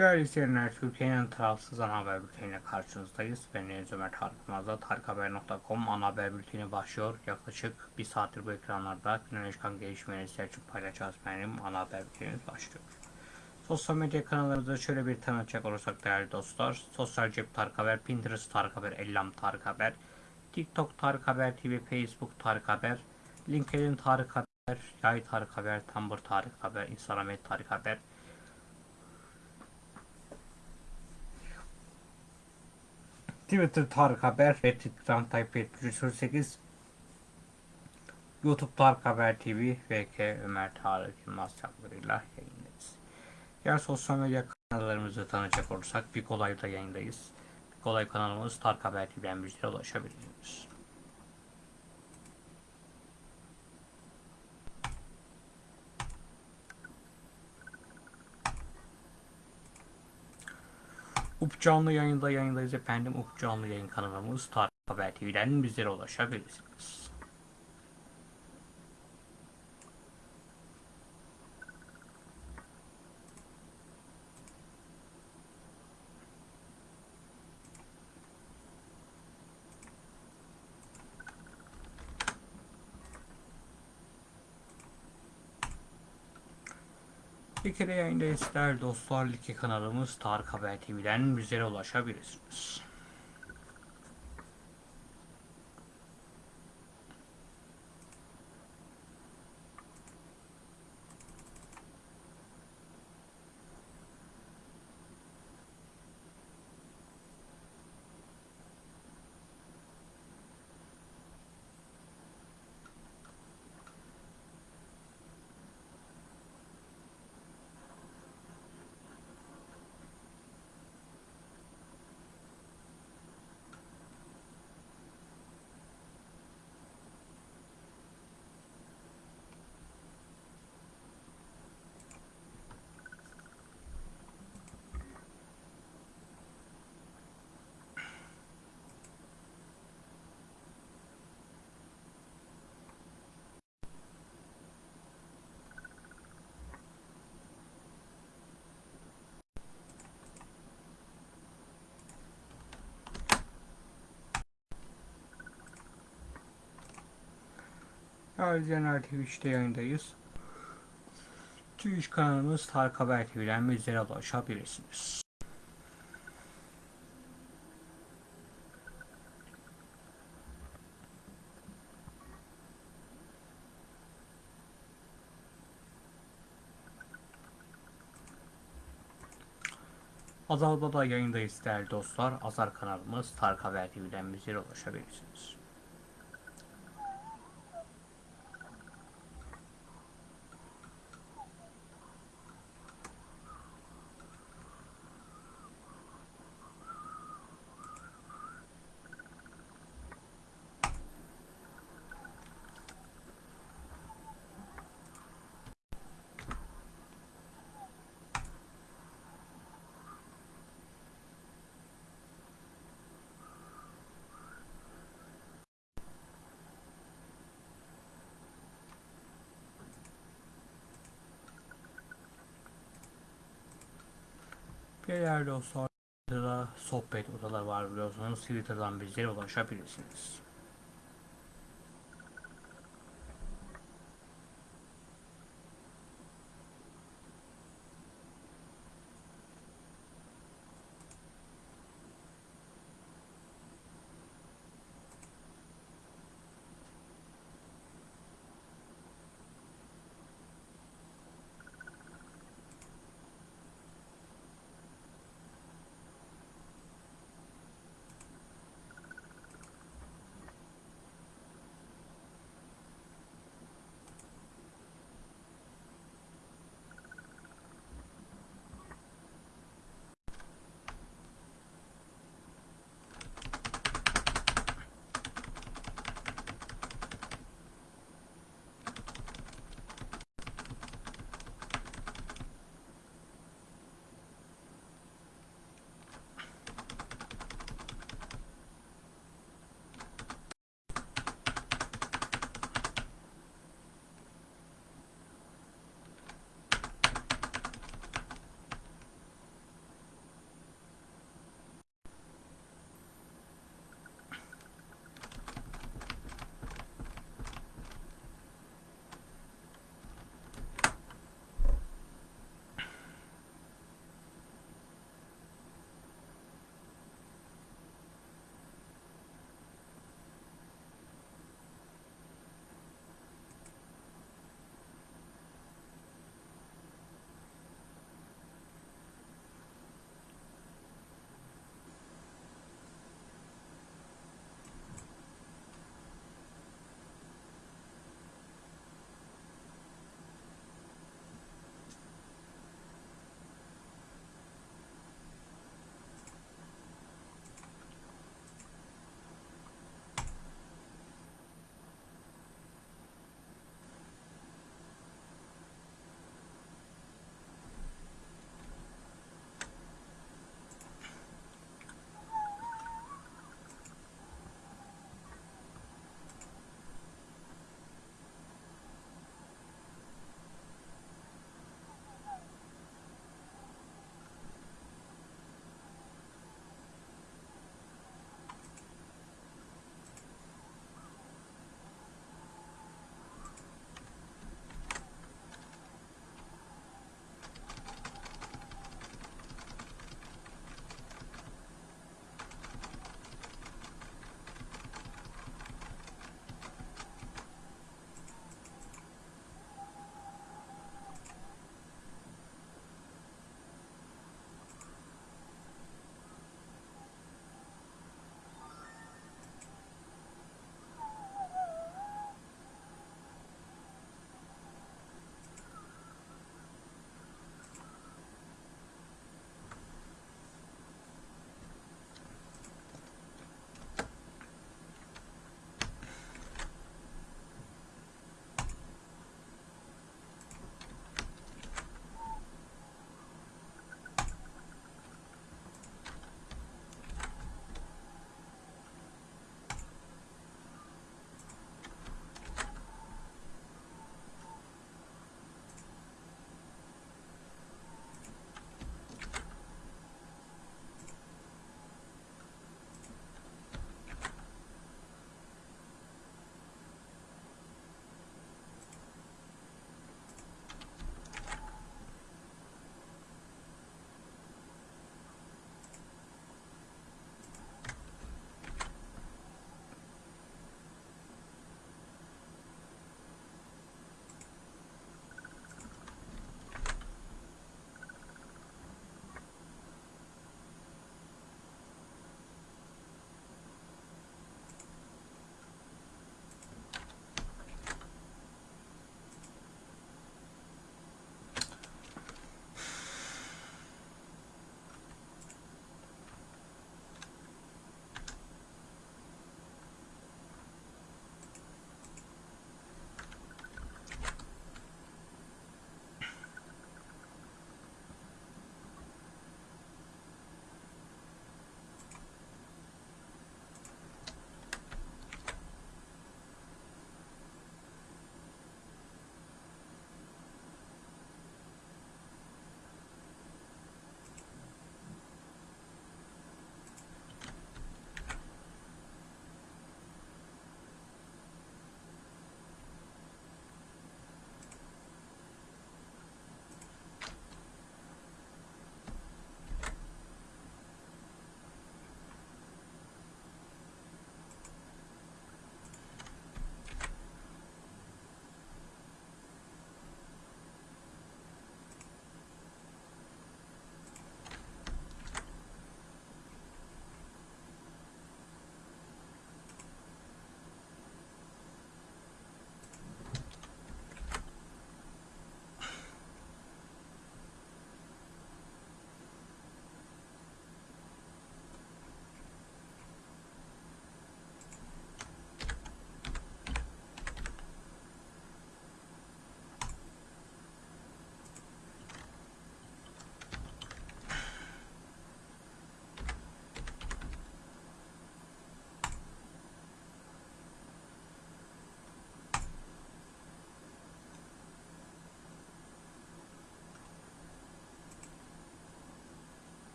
Değerli izleyenler, Türkiye'nin tarafsız ana haber bülteniyle karşınızdayız. Ben Deniz Ömer Tarık tarikhaber.com ana haber bülteni başlıyor. Yaklaşık bir saattir bu ekranlarda güne çıkan gelişmeleri sizler için paylaşacağız benim ana haber bültenimiz başlıyor. Sosyal medya kanallarımızda şöyle bir tanıtacak olursak değerli dostlar. Sosyal Cep Tarık Haber, Pinterest Tarık Haber, Ellam Tarık Haber, TikTok Tarık Haber TV, Facebook Tarık Haber, LinkedIn Tarık Haber, Yay Tarık Haber, Tumblr Tarık Haber, Instagram Tarık Haber, Twitter Tarık Haber ve Instagram Tayyip 308 YouTube Tarık Haber TV VK Ömer Tarık Yılmaz çaplarıyla yayındayız. Diğer sosyal medya kanallarımızı tanıyacak olursak bir kolayda yayındayız. Bir kolay kanalımız Tarık Haber TV'den bizlere ulaşabilirsiniz. Up canlı yayında yayındayız efendim. Up canlı yayın kanalımız Tarık Haber TV'den bizlere ulaşabilirsiniz. Kere yayındayız değerli dostlar. Liki kanalımız Tarık Haber TV'den bizlere ulaşabilirsiniz. Ayrıca Twitch'te yayındayız. Twitch kanalımız Tarık Haber TV'den bizlere ulaşabilirsiniz. Azal'da da yayındayız değerli dostlar. Azar kanalımız Tarık Haber TV'den bizlere ulaşabilirsiniz. Değerli dostlar, Twitter'da sohbet odaları var biliyorsunuz. Twitter'dan bizlere ulaşabilirsiniz.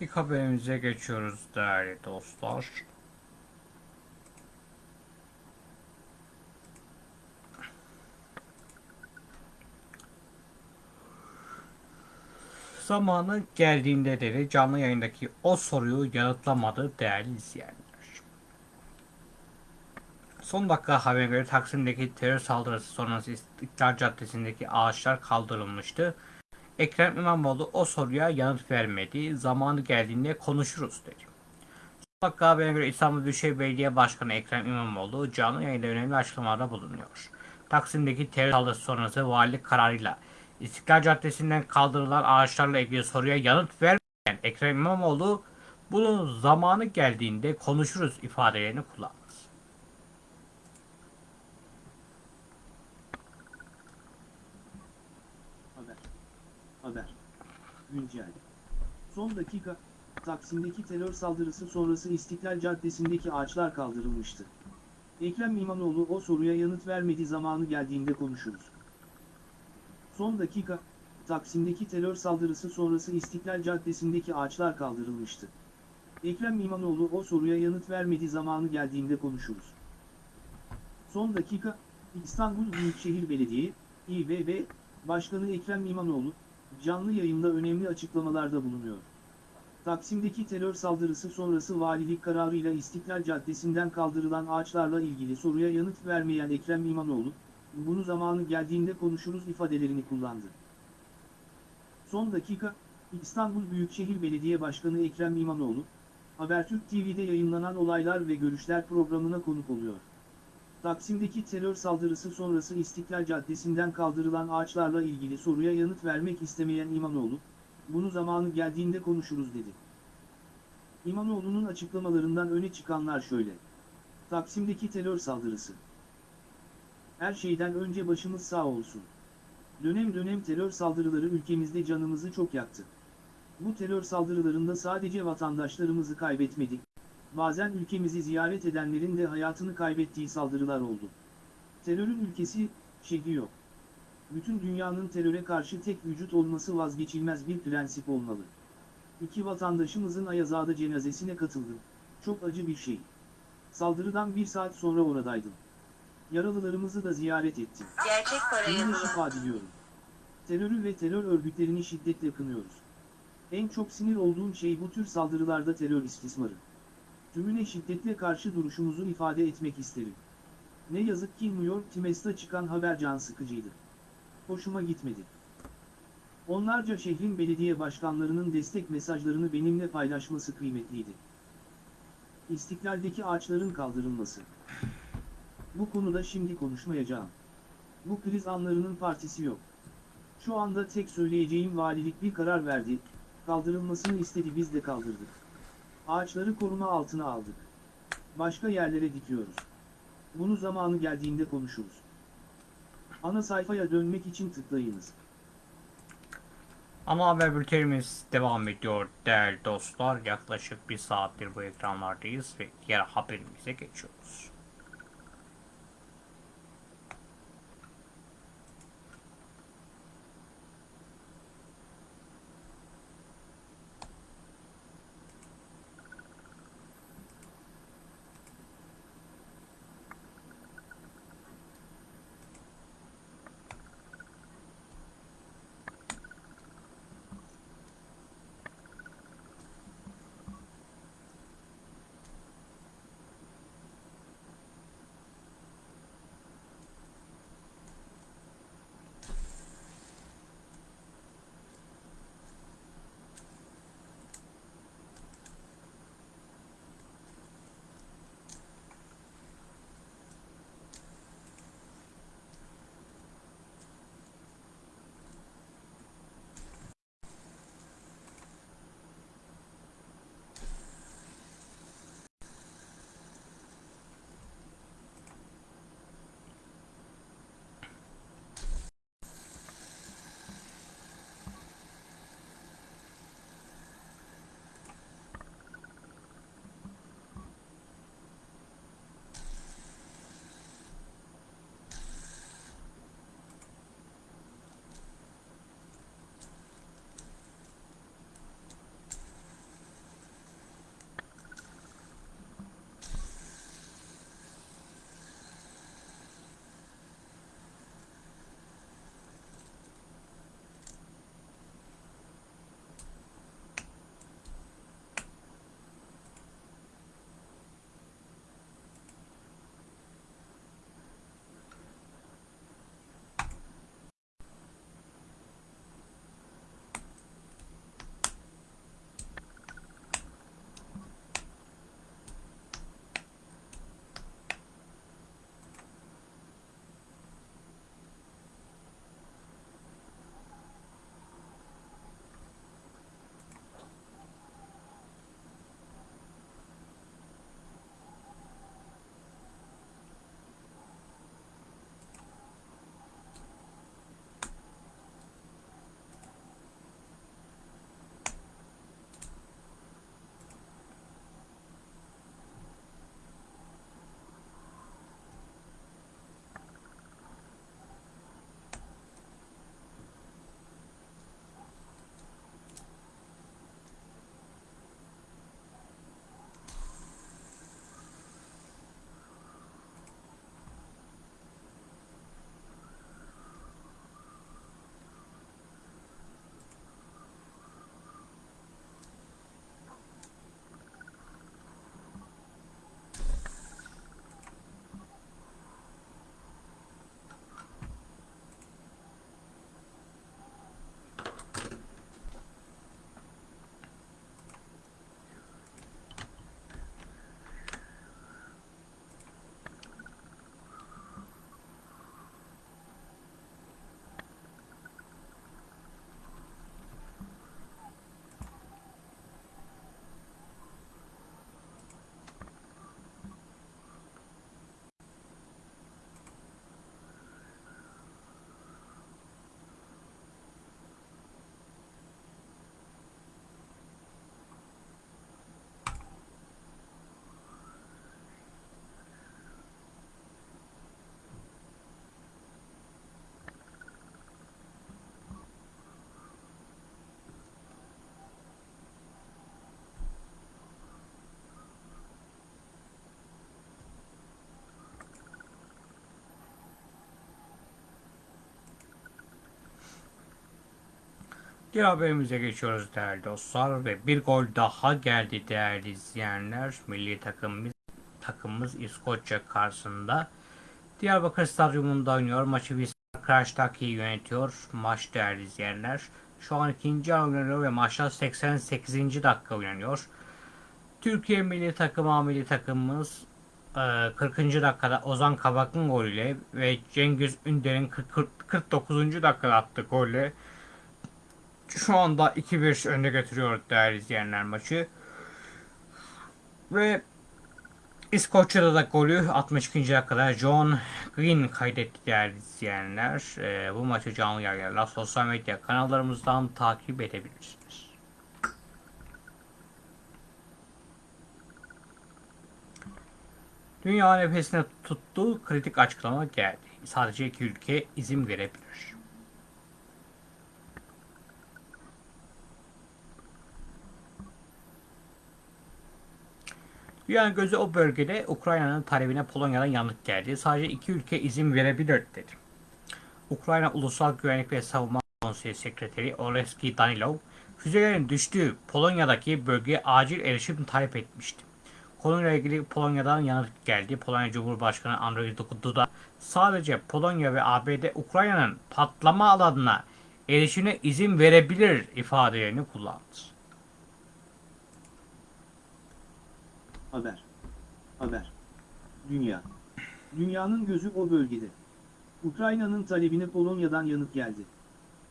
İlk haberimize geçiyoruz değerli dostlar. Zamanı geldiğinde dedi canlı yayındaki o soruyu yanıtlamadı değerli izleyenler. Son dakika haberine göre Taksim'deki terör saldırısı sonrası İstiklal Caddesi'ndeki ağaçlar kaldırılmıştı. Ekrem İmamoğlu o soruya yanıt vermedi. Zamanı geldiğinde konuşuruz dedi. Dakika haberine göre İstanbul Büyükşehir Belediye Başkanı Ekrem İmamoğlu canlı yayında önemli açıklamalarda bulunuyor. Taksim'deki terör saldırısı sonrası valilik kararıyla İstiklal Caddesi'nden kaldırılan ağaçlarla ilgili soruya yanıt vermeyen Ekrem İmamoğlu bunun zamanı geldiğinde konuşuruz ifadelerini kullandı. Haber. Haber. Güncel. Son dakika, Taksim'deki terör saldırısı sonrası İstiklal Caddesi'ndeki ağaçlar kaldırılmıştı. Ekrem İmamoğlu o soruya yanıt vermedi zamanı geldiğinde konuşuruz. Son dakika, Taksim'deki terör saldırısı sonrası İstiklal Caddesi'ndeki ağaçlar kaldırılmıştı. Ekrem İmamoğlu o soruya yanıt vermedi zamanı geldiğinde konuşuruz. Son dakika, İstanbul Büyükşehir Belediye, İBB, Başkanı Ekrem İmamoğlu, canlı yayında önemli açıklamalarda bulunuyor. Taksim'deki terör saldırısı sonrası valilik kararıyla İstiklal Caddesi'nden kaldırılan ağaçlarla ilgili soruya yanıt vermeyen Ekrem İmamoğlu, bunu zamanı geldiğinde konuşuruz ifadelerini kullandı. Son dakika, İstanbul Büyükşehir Belediye Başkanı Ekrem İmamoğlu, Habertürk TV'de yayınlanan olaylar ve görüşler programına konuk oluyor. Taksim'deki terör saldırısı sonrası İstiklal Caddesi'nden kaldırılan ağaçlarla ilgili soruya yanıt vermek istemeyen İmamoğlu, bunu zamanı geldiğinde konuşuruz dedi. İmamoğlu'nun açıklamalarından öne çıkanlar şöyle. Taksim'deki terör saldırısı. Her şeyden önce başımız sağ olsun. Dönem dönem terör saldırıları ülkemizde canımızı çok yaktı. Bu terör saldırılarında sadece vatandaşlarımızı kaybetmedik, bazen ülkemizi ziyaret edenlerin de hayatını kaybettiği saldırılar oldu. Terörün ülkesi, şehri yok. Bütün dünyanın teröre karşı tek vücut olması vazgeçilmez bir prensip olmalı. İki vatandaşımızın Ayazağ'da cenazesine katıldım. Çok acı bir şey. Saldırıdan bir saat sonra oradaydım. Yaralılarımızı da ziyaret ettim. Gerçek parayı şifa diliyorum. Terörü ve terör örgütlerini şiddetle kınıyoruz. En çok sinir olduğum şey bu tür saldırılarda terör istismarı. Tümüne şiddetle karşı duruşumuzu ifade etmek isterim. Ne yazık ki New York Times'ta çıkan haber can sıkıcıydı. Hoşuma gitmedi. Onlarca şehrin belediye başkanlarının destek mesajlarını benimle paylaşması kıymetliydi. İstiklaldeki ağaçların kaldırılması. Bu konuda şimdi konuşmayacağım. Bu kriz anlarının partisi yok. Şu anda tek söyleyeceğim valilik bir karar verdi, kaldırılmasını istedi biz de kaldırdık. Ağaçları koruma altına aldık. Başka yerlere dikiyoruz. Bunu zamanı geldiğinde konuşuruz. Ana sayfaya dönmek için tıklayınız. Ana haber bültenimiz devam ediyor değerli dostlar. Yaklaşık bir saattir bu ekranlardayız ve diğer haberimize geçiyoruz. Diğer haberimize geçiyoruz değerli dostlar ve bir gol daha geldi değerli izleyenler. Milli takımımız, takımımız İskoçya karşısında Diyarbakır Stadyumunda oynuyor. Maçı bir Krashtaki yönetiyor. Maç değerli izleyenler. Şu an ikinci an oynanıyor ve maçta 88. dakika oynanıyor. Türkiye milli takımı, milli takımımız e, 40. dakikada Ozan Kabak'ın golüyle ve Cengiz Ünder'in 40 40 49. dakikada attığı golle şu anda 2-1 önde götürüyor değerli izleyenler maçı. Ve İskoçya'da da golü 62. dakikada John Green kaydetti değerli izleyenler. Ee, bu maçı canlı yayınlarla sosyal medya kanallarımızdan takip edebilirsiniz. Dünya nefesine tuttuğu kritik açıklama geldi. Sadece iki ülke izin verebilir. Dünyanın gözü o bölgede Ukrayna'nın talebine Polonya'dan yanıt geldi. Sadece iki ülke izin verebilir dedi. Ukrayna Ulusal Güvenlik ve Savunma Konseyi Sekreteri Oleski Danilov, füzelerin düştüğü Polonya'daki bölgeye acil erişim talep etmişti. Konuyla ilgili Polonya'dan yanıt geldi. Polonya Cumhurbaşkanı Andrzej Duda sadece Polonya ve ABD Ukrayna'nın patlama alanına erişimine izin verebilir ifadelerini kullandı. Haber. Haber. Dünya. Dünyanın gözü o bölgede. Ukrayna'nın talebine Polonya'dan yanıt geldi.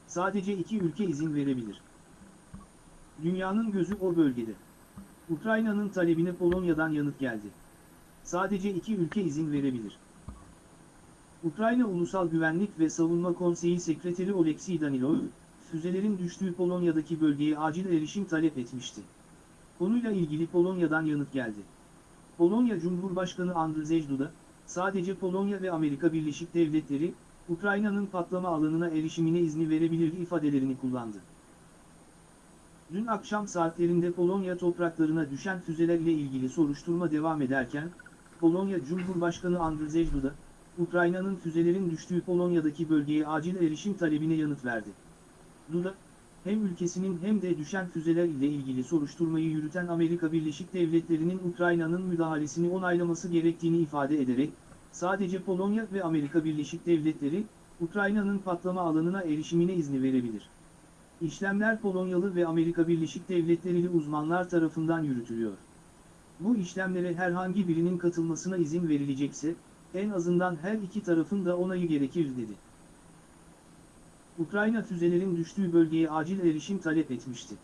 Sadece iki ülke izin verebilir. Dünyanın gözü o bölgede. Ukrayna'nın talebine Polonya'dan yanıt geldi. Sadece iki ülke izin verebilir. Ukrayna Ulusal Güvenlik ve Savunma Konseyi Sekreteri Oleksiy Danilov, füzelerin düştüğü Polonya'daki bölgeye acil erişim talep etmişti. Konuyla ilgili Polonya'dan yanıt geldi. Polonya Cumhurbaşkanı Andrzej Duda, sadece Polonya ve Amerika Birleşik Devletleri, Ukrayna'nın patlama alanına erişimine izni verebilir ifadelerini kullandı. Dün akşam saatlerinde Polonya topraklarına düşen füzelerle ilgili soruşturma devam ederken, Polonya Cumhurbaşkanı Andrzej Duda, Ukrayna'nın füzelerin düştüğü Polonya'daki bölgeye acil erişim talebine yanıt verdi. Duda, hem ülkesinin hem de düşen füzeler ile ilgili soruşturmayı yürüten Amerika Birleşik Devletleri'nin Ukrayna'nın müdahalesini onaylaması gerektiğini ifade ederek, sadece Polonya ve Amerika Birleşik Devletleri, Ukrayna'nın patlama alanına erişimine izni verebilir. İşlemler Polonyalı ve Amerika Birleşik Devletleri'li uzmanlar tarafından yürütülüyor. Bu işlemlere herhangi birinin katılmasına izin verilecekse, en azından her iki tarafın da onayı gerekir dedi. Ukrayna füzelerin düştüğü bölgeye acil erişim talep etmişti.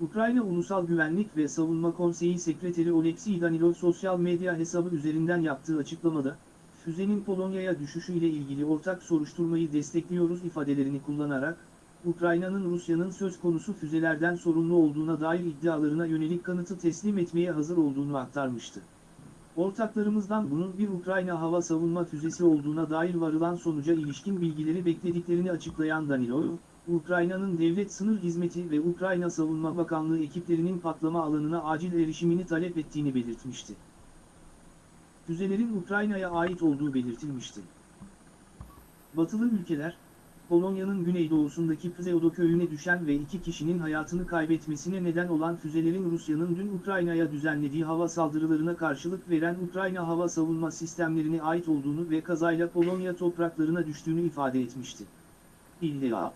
Ukrayna Ulusal Güvenlik ve Savunma Konseyi Sekreteri Oleksiy Danilov sosyal medya hesabı üzerinden yaptığı açıklamada, füzenin Polonya'ya düşüşüyle ilgili ortak soruşturmayı destekliyoruz ifadelerini kullanarak, Ukrayna'nın Rusya'nın söz konusu füzelerden sorumlu olduğuna dair iddialarına yönelik kanıtı teslim etmeye hazır olduğunu aktarmıştı. Ortaklarımızdan bunun bir Ukrayna hava savunma füzesi olduğuna dair varılan sonuca ilişkin bilgileri beklediklerini açıklayan Danilov, Ukrayna'nın devlet sınır hizmeti ve Ukrayna Savunma Bakanlığı ekiplerinin patlama alanına acil erişimini talep ettiğini belirtmişti. Füzelerin Ukrayna'ya ait olduğu belirtilmişti. Batılı ülkeler, Polonya'nın güneydoğusundaki Pseudo köyüne düşen ve iki kişinin hayatını kaybetmesine neden olan füzelerin Rusya'nın dün Ukrayna'ya düzenlediği hava saldırılarına karşılık veren Ukrayna hava savunma sistemlerine ait olduğunu ve kazayla Polonya topraklarına düştüğünü ifade etmişti. İlla.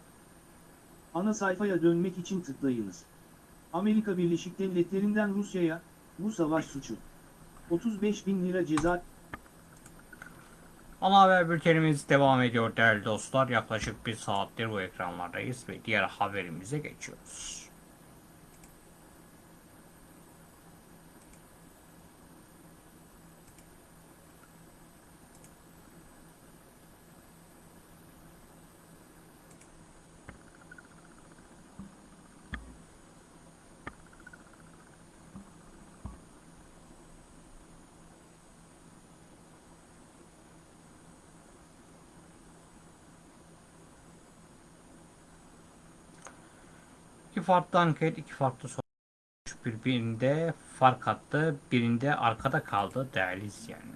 Ana sayfaya dönmek için tıklayınız. Amerika Birleşik Devletleri'nden Rusya'ya, bu savaş suçu. 35 bin lira ceza Ana haber bültenimiz devam ediyor değerli dostlar. Yaklaşık bir saattir bu ekranlardayız ve diğer haberimize geçiyoruz. Farklı anket, iki farklı sonuç birbirinde fark attı, birinde arkada kaldı değerli izleyenler.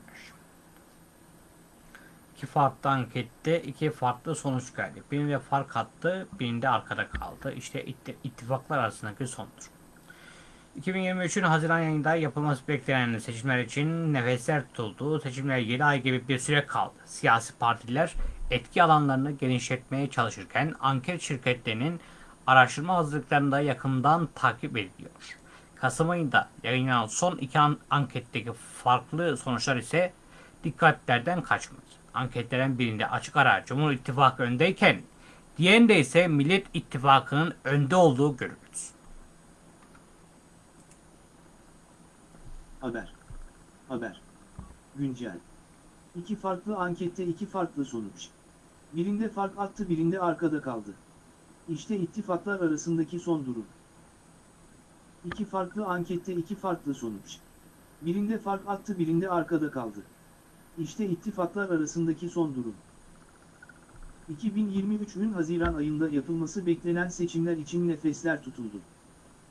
iki farklı ankette iki farklı sonuç geldi. Birinde fark attı, birinde arkada kaldı. İşte itti- ittifaklar arasındaki sondur. 2023'ün Haziran ayında yapılması beklenen seçimler için nefesler tutuldu. Seçimler 7 ay gibi bir süre kaldı. Siyasi partiler etki alanlarını genişletmeye çalışırken anket şirketlerinin araştırma hazırlıklarını da yakından takip ediliyor. Kasım ayında yayınlanan son iki an- anketteki farklı sonuçlar ise dikkatlerden kaçmadı. Anketlerin birinde açık ara Cumhur İttifakı öndeyken diğerinde ise Millet İttifakı'nın önde olduğu görülür. Haber. Haber. Güncel. İki farklı ankette iki farklı sonuç. Birinde fark attı birinde arkada kaldı. İşte ittifaklar arasındaki son durum. İki farklı ankette iki farklı sonuç. Birinde fark attı birinde arkada kaldı. İşte ittifaklar arasındaki son durum. 2023'ün Haziran ayında yapılması beklenen seçimler için nefesler tutuldu.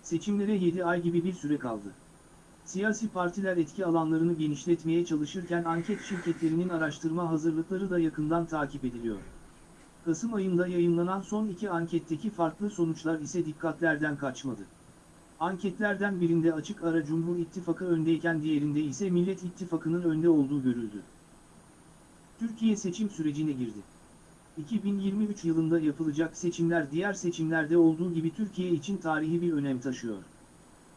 Seçimlere 7 ay gibi bir süre kaldı. Siyasi partiler etki alanlarını genişletmeye çalışırken anket şirketlerinin araştırma hazırlıkları da yakından takip ediliyor. Kasım ayında yayınlanan son iki anketteki farklı sonuçlar ise dikkatlerden kaçmadı. Anketlerden birinde açık ara Cumhur İttifakı öndeyken diğerinde ise Millet İttifakı'nın önde olduğu görüldü. Türkiye seçim sürecine girdi. 2023 yılında yapılacak seçimler diğer seçimlerde olduğu gibi Türkiye için tarihi bir önem taşıyor.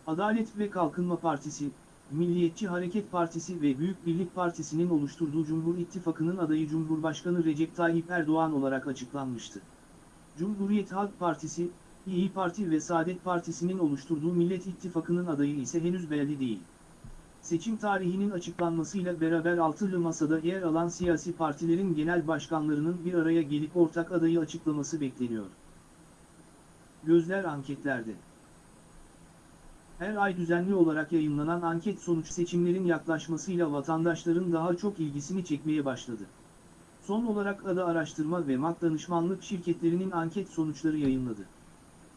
Adalet ve Kalkınma Partisi, Milliyetçi Hareket Partisi ve Büyük Birlik Partisi'nin oluşturduğu Cumhur İttifakı'nın adayı Cumhurbaşkanı Recep Tayyip Erdoğan olarak açıklanmıştı. Cumhuriyet Halk Partisi, İyi Parti ve Saadet Partisi'nin oluşturduğu Millet İttifakı'nın adayı ise henüz belli değil. Seçim tarihinin açıklanmasıyla beraber altılı masada yer alan siyasi partilerin genel başkanlarının bir araya gelip ortak adayı açıklaması bekleniyor. Gözler anketlerde. Her ay düzenli olarak yayınlanan anket sonuç seçimlerin yaklaşmasıyla vatandaşların daha çok ilgisini çekmeye başladı. Son olarak ADA Araştırma ve MAK Danışmanlık şirketlerinin anket sonuçları yayınladı.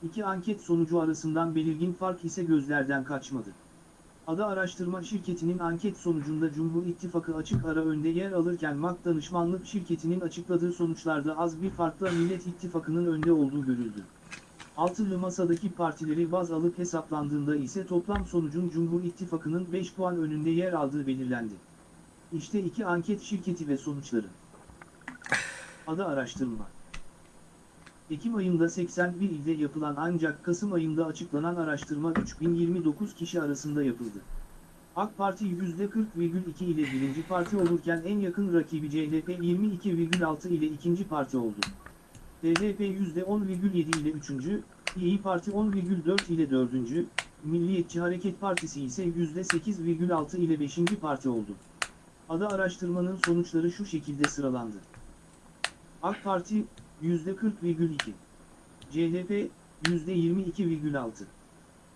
İki anket sonucu arasından belirgin fark ise gözlerden kaçmadı. ADA Araştırma şirketinin anket sonucunda Cumhur İttifakı açık ara önde yer alırken MAK Danışmanlık şirketinin açıkladığı sonuçlarda az bir farkla Millet İttifakı'nın önde olduğu görüldü. Altılı masadaki partileri baz alıp hesaplandığında ise toplam sonucun Cumhur İttifakı'nın 5 puan önünde yer aldığı belirlendi. İşte iki anket şirketi ve sonuçları. Ada araştırma. Ekim ayında 81 ilde yapılan ancak Kasım ayında açıklanan araştırma 3029 kişi arasında yapıldı. AK Parti %40,2 ile birinci parti olurken en yakın rakibi CHP 22,6 ile ikinci parti oldu. DHP %10,7 ile 3. İyi Parti 10,4 ile 4. Milliyetçi Hareket Partisi ise %8,6 ile 5. parti oldu. Ada araştırmanın sonuçları şu şekilde sıralandı. AK Parti %40,2 CHP %22,6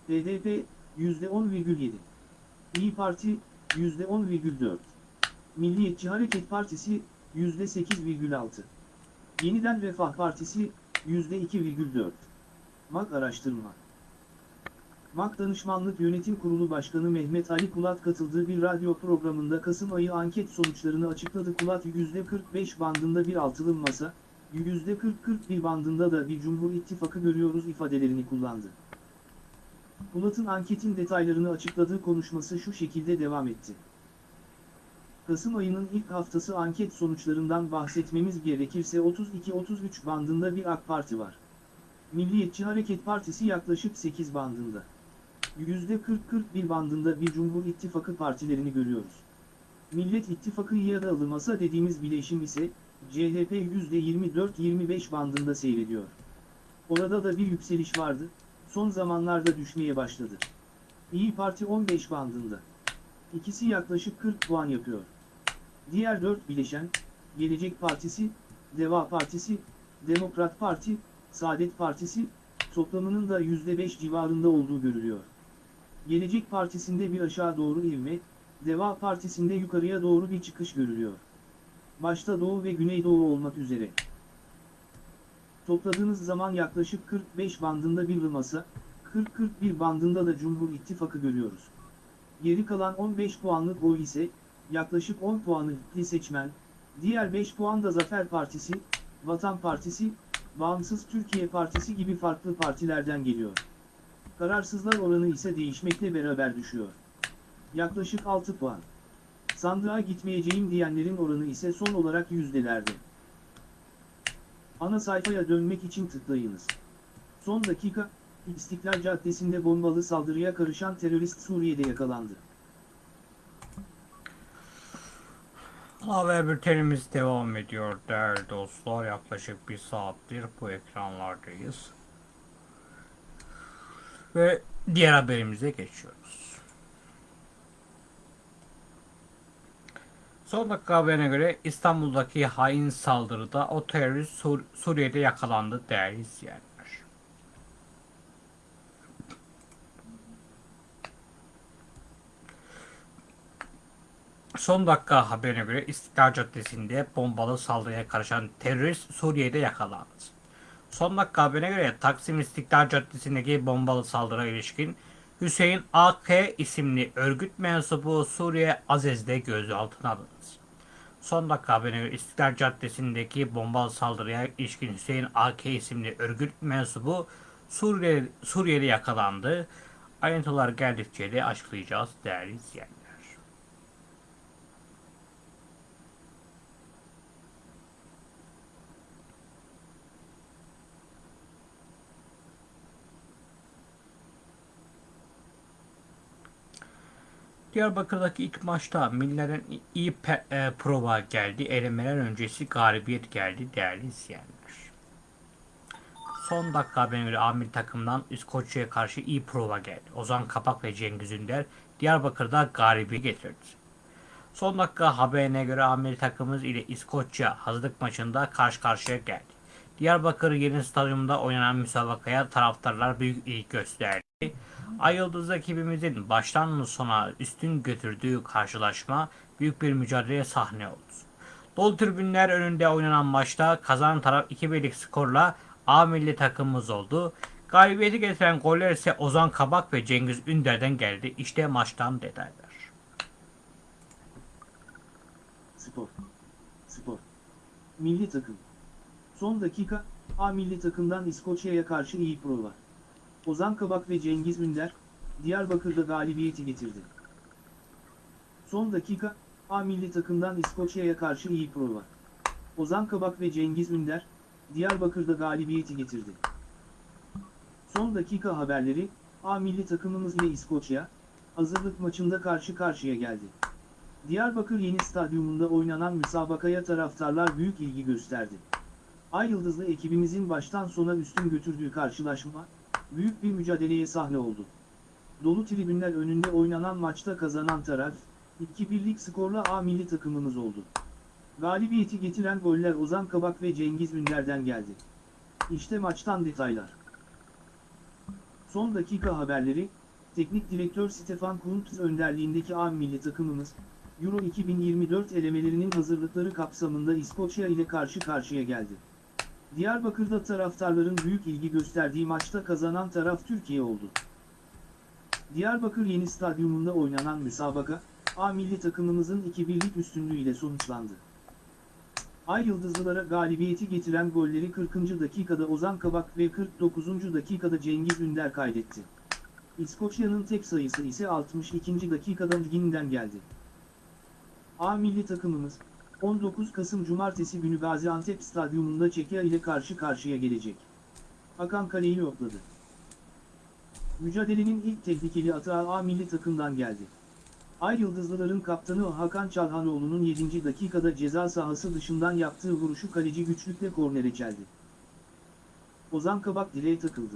BDP %10,7 İyi Parti %10,4 Milliyetçi Hareket Partisi %8,6 Yeniden Refah Partisi %2,4. MAK Araştırma MAK Danışmanlık Yönetim Kurulu Başkanı Mehmet Ali Kulat katıldığı bir radyo programında Kasım ayı anket sonuçlarını açıkladı. Kulat %45 bandında bir altılı masa, %40-41 bandında da bir Cumhur İttifakı görüyoruz ifadelerini kullandı. Kulat'ın anketin detaylarını açıkladığı konuşması şu şekilde devam etti. Kasım ayının ilk haftası anket sonuçlarından bahsetmemiz gerekirse 32-33 bandında bir AK Parti var. Milliyetçi Hareket Partisi yaklaşık 8 bandında. %40-41 bandında bir Cumhur İttifakı partilerini görüyoruz. Millet İttifakı ya da alımasa dediğimiz bileşim ise CHP %24-25 bandında seyrediyor. Orada da bir yükseliş vardı, son zamanlarda düşmeye başladı. İyi Parti 15 bandında. İkisi yaklaşık 40 puan yapıyor. Diğer 4 bileşen, Gelecek Partisi, Deva Partisi, Demokrat Parti, Saadet Partisi, toplamının da %5 civarında olduğu görülüyor. Gelecek Partisi'nde bir aşağı doğru ivme, Deva Partisi'nde yukarıya doğru bir çıkış görülüyor. Başta Doğu ve Güneydoğu olmak üzere. Topladığınız zaman yaklaşık 45 bandında bir masa, 40-41 bandında da Cumhur İttifakı görüyoruz. Geri kalan 15 puanlık oy ise, yaklaşık 10 puanı hitli seçmen, Diğer 5 puan da Zafer Partisi, Vatan Partisi, Bağımsız Türkiye Partisi gibi farklı partilerden geliyor. Kararsızlar oranı ise değişmekle beraber düşüyor. Yaklaşık 6 puan. Sandığa gitmeyeceğim diyenlerin oranı ise son olarak yüzdelerde. Ana sayfaya dönmek için tıklayınız. Son dakika, İstiklal Caddesi'nde bombalı saldırıya karışan terörist Suriye'de yakalandı. Haber bültenimiz devam ediyor değerli dostlar. Yaklaşık bir saattir bu ekranlardayız. Ve diğer haberimize geçiyoruz. Son dakika haberine göre İstanbul'daki hain saldırıda o terörist Sur- Suriye'de yakalandı değerli izleyenler. Son dakika haberine göre İstiklal Caddesi'nde bombalı saldırıya karışan terörist Suriye'de yakalandı. Son dakika haberine göre Taksim İstiklal Caddesi'ndeki bombalı saldırıya ilişkin Hüseyin AK isimli örgüt mensubu Suriye Azez'de gözaltına alındı. Son dakika haberine göre İstiklal Caddesi'ndeki bombalı saldırıya ilişkin Hüseyin AK isimli örgüt mensubu Suriye, Suriye'de yakalandı. Ayrıntılar geldikçe de açıklayacağız değerli izleyenler. Diyarbakır'daki ilk maçta Miller'in iyi e, prova geldi. Elemeler öncesi galibiyet geldi değerli izleyenler. Son dakika haberine göre amil takımdan İskoçya'ya karşı iyi prova geldi. Ozan Kapak ve Cengiz Ünder Diyarbakır'da galibiyet getirdi. Son dakika haberine göre amil takımımız ile İskoçya hazırlık maçında karşı karşıya geldi. Diyarbakır Yeni Stadyumunda oynanan müsabakaya taraftarlar büyük ilgi gösterdi. Ay Yıldız ekibimizin baştan sona üstün götürdüğü karşılaşma büyük bir mücadeleye sahne oldu. Dolu tribünler önünde oynanan maçta kazanan taraf 2-1'lik skorla A milli takımımız oldu. Galibiyeti getiren goller ise Ozan Kabak ve Cengiz Ünder'den geldi. İşte maçtan detaylar. Spor. Spor. Milli takım. Son dakika, A milli takımdan İskoçya'ya karşı iyi prova. Ozan Kabak ve Cengiz Ünder, Diyarbakır'da galibiyeti getirdi. Son dakika, A milli takımdan İskoçya'ya karşı iyi prova. Ozan Kabak ve Cengiz Ünder, Diyarbakır'da galibiyeti getirdi. Son dakika haberleri, A milli takımımız ile İskoçya, hazırlık maçında karşı karşıya geldi. Diyarbakır Yeni Stadyumunda oynanan müsabakaya taraftarlar büyük ilgi gösterdi. Ay Yıldızlı ekibimizin baştan sona üstün götürdüğü karşılaşma, büyük bir mücadeleye sahne oldu. Dolu tribünler önünde oynanan maçta kazanan taraf, 2-1'lik skorla A milli takımımız oldu. Galibiyeti getiren goller Ozan Kabak ve Cengiz Ünder'den geldi. İşte maçtan detaylar. Son dakika haberleri, Teknik Direktör Stefan Kuntz önderliğindeki A milli takımımız, Euro 2024 elemelerinin hazırlıkları kapsamında İskoçya ile karşı karşıya geldi. Diyarbakır'da taraftarların büyük ilgi gösterdiği maçta kazanan taraf Türkiye oldu. Diyarbakır Yeni Stadyumunda oynanan müsabaka, A milli takımımızın 2-1'lik üstünlüğüyle sonuçlandı. Ay Yıldızlılara galibiyeti getiren golleri 40. dakikada Ozan Kabak ve 49. dakikada Cengiz Ünder kaydetti. İskoçya'nın tek sayısı ise 62. dakikada Gin'den geldi. A milli takımımız, 19 Kasım Cumartesi günü Gaziantep Stadyumunda Çekya ile karşı karşıya gelecek. Hakan kaleyi yokladı. Mücadelenin ilk tehlikeli atağı A milli takımdan geldi. Ay Yıldızlıların kaptanı Hakan Çalhanoğlu'nun 7. dakikada ceza sahası dışından yaptığı vuruşu kaleci güçlükle kornere çeldi. Ozan Kabak direğe takıldı.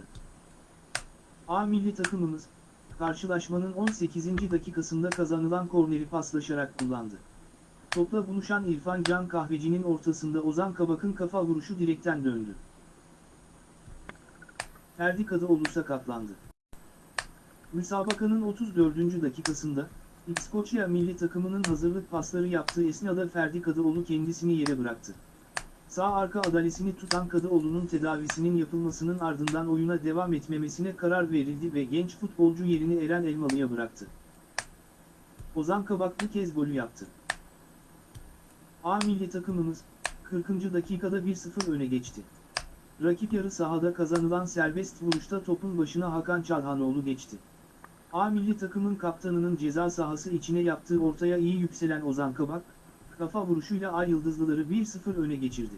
A milli takımımız, karşılaşmanın 18. dakikasında kazanılan korneri paslaşarak kullandı. Topla buluşan İrfan Can Kahveci'nin ortasında Ozan Kabak'ın kafa vuruşu direkten döndü. Ferdi Kadıoğlu sakatlandı. Müsabakanın 34. dakikasında, İskoçya milli takımının hazırlık pasları yaptığı esnada Ferdi Kadıoğlu kendisini yere bıraktı. Sağ arka adalesini tutan Kadıoğlu'nun tedavisinin yapılmasının ardından oyuna devam etmemesine karar verildi ve genç futbolcu yerini Eren Elmalı'ya bıraktı. Ozan Kabak bu kez golü yaptı. A milli takımımız 40. dakikada 1-0 öne geçti. Rakip yarı sahada kazanılan serbest vuruşta topun başına Hakan Çalhanoğlu geçti. A milli takımın kaptanının ceza sahası içine yaptığı ortaya iyi yükselen Ozan Kabak, kafa vuruşuyla Ay Yıldızlıları 1-0 öne geçirdi.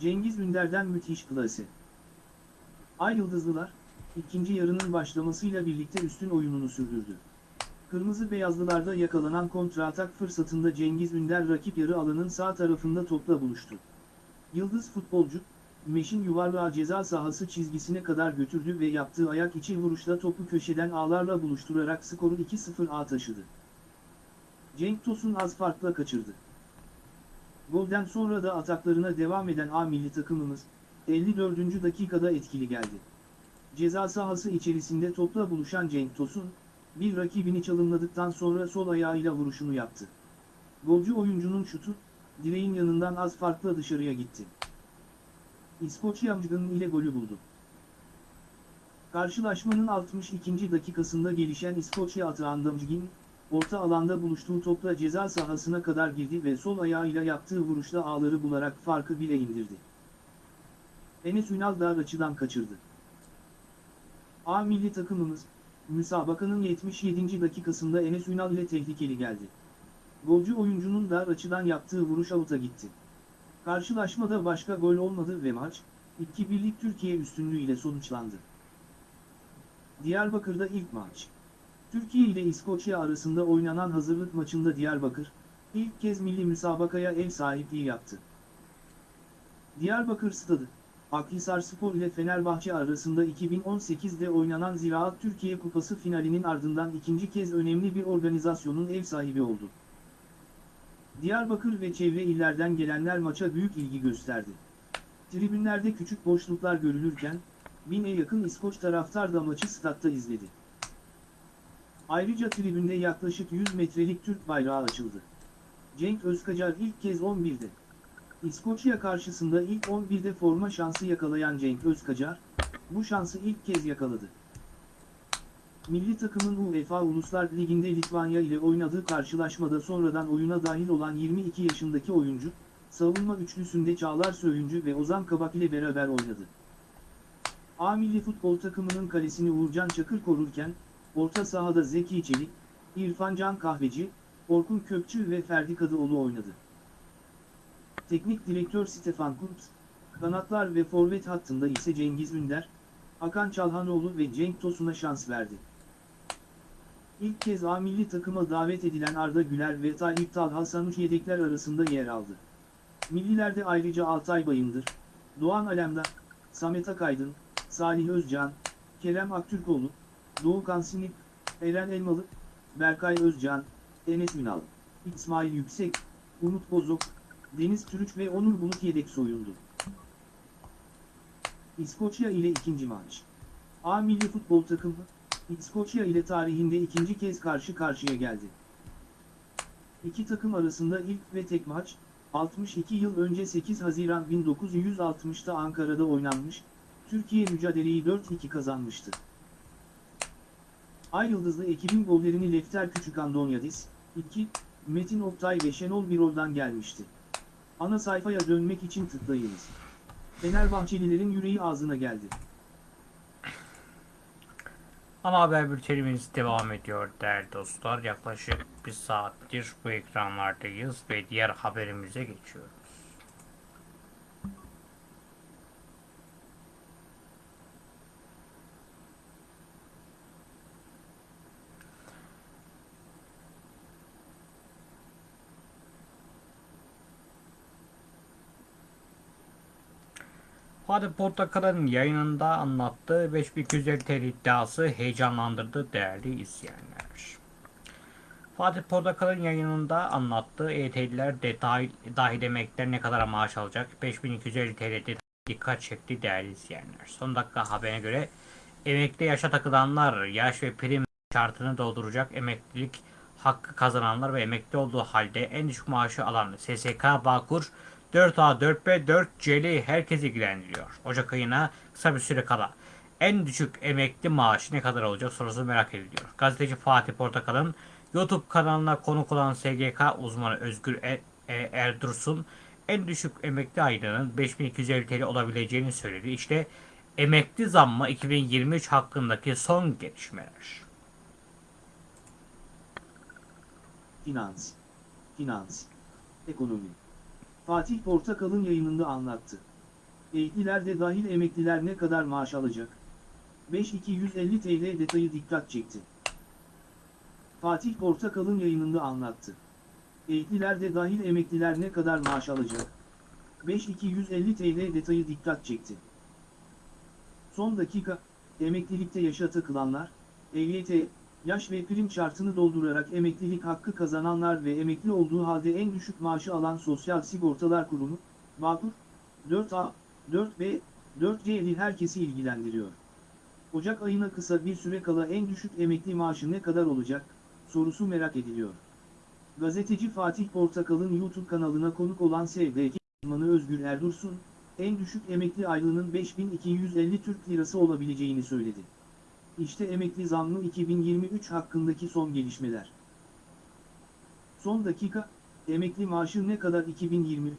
Cengiz Ünder'den müthiş klası. Ay Yıldızlılar, ikinci yarının başlamasıyla birlikte üstün oyununu sürdürdü. Kırmızı beyazlılarda yakalanan kontratak fırsatında Cengiz Ünder rakip yarı alanın sağ tarafında topla buluştu. Yıldız futbolcu, Meşin yuvarlağı ceza sahası çizgisine kadar götürdü ve yaptığı ayak içi vuruşla topu köşeden ağlarla buluşturarak skoru 2-0'a taşıdı. Cenk Tosun az farkla kaçırdı. Golden sonra da ataklarına devam eden A milli takımımız, 54. dakikada etkili geldi. Ceza sahası içerisinde topla buluşan Cenk Tosun, bir rakibini çalımladıktan sonra sol ayağıyla vuruşunu yaptı. Golcü oyuncunun şutu, direğin yanından az farkla dışarıya gitti. İskoçya Mcginn ile golü buldu. Karşılaşmanın 62. dakikasında gelişen İskoçya atağında Mcginn, orta alanda buluştuğu topla ceza sahasına kadar girdi ve sol ayağıyla yaptığı vuruşla ağları bularak farkı bile indirdi. Enes Ünal dar açıdan kaçırdı. A milli takımımız, müsabakanın 77. dakikasında Enes Ünal ile tehlikeli geldi. Golcü oyuncunun dar açıdan yaptığı vuruş avuta gitti. Karşılaşmada başka gol olmadı ve maç, 2-1'lik Türkiye üstünlüğü ile sonuçlandı. Diyarbakır'da ilk maç. Türkiye ile İskoçya arasında oynanan hazırlık maçında Diyarbakır, ilk kez milli müsabakaya ev sahipliği yaptı. Diyarbakır Stadı, Akhisar Spor ile Fenerbahçe arasında 2018'de oynanan Ziraat Türkiye Kupası finalinin ardından ikinci kez önemli bir organizasyonun ev sahibi oldu. Diyarbakır ve çevre illerden gelenler maça büyük ilgi gösterdi. Tribünlerde küçük boşluklar görülürken, bine yakın İskoç taraftar da maçı statta izledi. Ayrıca tribünde yaklaşık 100 metrelik Türk bayrağı açıldı. Cenk Özkacar ilk kez 11'de. İskoçya karşısında ilk 11'de forma şansı yakalayan Cenk Özkacar, bu şansı ilk kez yakaladı. Milli takımın UEFA Uluslar Ligi'nde Litvanya ile oynadığı karşılaşmada sonradan oyuna dahil olan 22 yaşındaki oyuncu, savunma üçlüsünde Çağlar Söyüncü ve Ozan Kabak ile beraber oynadı. A milli futbol takımının kalesini Uğurcan Çakır korurken, orta sahada Zeki Çelik, İrfan Can Kahveci, Orkun Kökçü ve Ferdi Kadıoğlu oynadı. Teknik direktör Stefan Kuntz, kanatlar ve forvet hattında ise Cengiz Ünder, Hakan Çalhanoğlu ve Cenk Tosun'a şans verdi. İlk kez A milli takıma davet edilen Arda Güler ve Tayyip Talha Sanuç yedekler arasında yer aldı. Millilerde ayrıca Altay Bayındır, Doğan Alemdar, Samet Akaydın, Salih Özcan, Kerem Aktürkoğlu, Doğukan Sinip, Eren Elmalı, Berkay Özcan, Enes Ünal, İsmail Yüksek, Umut Bozok, Deniz Türüç ve Onur Bulut yedek soyundu. İskoçya ile ikinci maç. A milli futbol takımı, İskoçya ile tarihinde ikinci kez karşı karşıya geldi. İki takım arasında ilk ve tek maç, 62 yıl önce 8 Haziran 1960'ta Ankara'da oynanmış, Türkiye mücadeleyi 4-2 kazanmıştı. Ay Yıldızlı ekibin gollerini Lefter Küçük Andonyadis, 2, Metin Oktay ve Şenol Birol'dan gelmişti. Ana sayfaya dönmek için tıklayınız. Fenerbahçelilerin yüreği ağzına geldi. Ana haber bültenimiz devam ediyor değerli dostlar. Yaklaşık bir saattir bu ekranlardayız ve diğer haberimize geçiyoruz. Fatih Portakal'ın yayınında anlattığı 5250 TL iddiası heyecanlandırdı değerli izleyenler. Fatih Portakal'ın yayınında anlattığı EYT'liler detay dahil emekliler ne kadar maaş alacak 5250 TL'de dikkat çekti değerli izleyenler. Son dakika haberine göre emekli yaşa takılanlar yaş ve prim şartını dolduracak emeklilik hakkı kazananlar ve emekli olduğu halde en düşük maaşı alan SSK Bağkur 4A, 4B, 4C'li herkes ilgilendiriyor. Ocak ayına kısa bir süre kala. En düşük emekli maaşı ne kadar olacak sorusu merak ediliyor. Gazeteci Fatih Portakal'ın YouTube kanalına konuk olan SGK uzmanı Özgür e e, Erdursun en düşük emekli aylığının 5250 TL olabileceğini söyledi. İşte emekli zammı 2023 hakkındaki son gelişmeler. Finans, finans, ekonomi. Fatih Portakal'ın yayınında anlattı. Emekliler de dahil emekliler ne kadar maaş alacak? 5250 TL detayı dikkat çekti. Fatih Portakal'ın yayınında anlattı. Emekliler de dahil emekliler ne kadar maaş alacak? 5250 TL detayı dikkat çekti. Son dakika, emeklilikte yaşa takılanlar, EYT, yaş ve prim şartını doldurarak emeklilik hakkı kazananlar ve emekli olduğu halde en düşük maaşı alan Sosyal Sigortalar Kurumu, Bağkur, 4A, 4B, 4C'li herkesi ilgilendiriyor. Ocak ayına kısa bir süre kala en düşük emekli maaşı ne kadar olacak, sorusu merak ediliyor. Gazeteci Fatih Portakal'ın YouTube kanalına konuk olan SVK uzmanı Özgür Erdursun, en düşük emekli aylığının 5250 Türk Lirası olabileceğini söyledi. İşte emekli zammı 2023 hakkındaki son gelişmeler. Son dakika, emekli maaşı ne kadar 2023?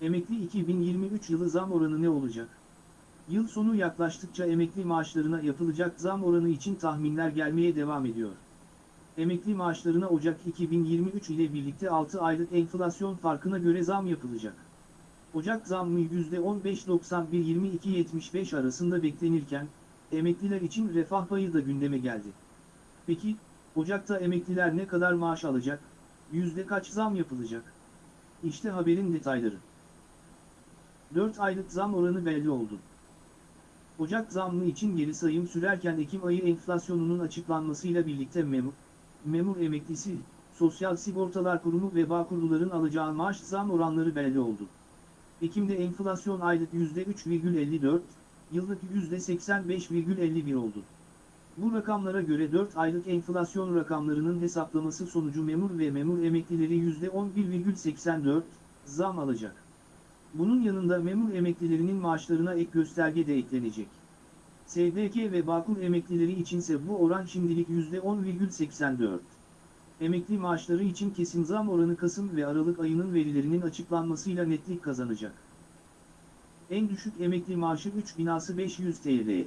Emekli 2023 yılı zam oranı ne olacak? Yıl sonu yaklaştıkça emekli maaşlarına yapılacak zam oranı için tahminler gelmeye devam ediyor. Emekli maaşlarına Ocak 2023 ile birlikte 6 aylık enflasyon farkına göre zam yapılacak. Ocak zammı %15.91-22.75 arasında beklenirken, emekliler için refah payı da gündeme geldi. Peki, Ocak'ta emekliler ne kadar maaş alacak, yüzde kaç zam yapılacak? İşte haberin detayları. 4 aylık zam oranı belli oldu. Ocak zammı için geri sayım sürerken Ekim ayı enflasyonunun açıklanmasıyla birlikte memur, memur emeklisi, Sosyal Sigortalar Kurumu ve Bağkurluların alacağı maaş zam oranları belli oldu. Ekim'de enflasyon aylık %3,54, yıllık %85,51 oldu. Bu rakamlara göre 4 aylık enflasyon rakamlarının hesaplaması sonucu memur ve memur emeklileri %11,84 zam alacak. Bunun yanında memur emeklilerinin maaşlarına ek gösterge de eklenecek. SDK ve Bağkur emeklileri içinse bu oran şimdilik %10,84. Emekli maaşları için kesin zam oranı Kasım ve Aralık ayının verilerinin açıklanmasıyla netlik kazanacak. En düşük emekli maaşı 3500 TL.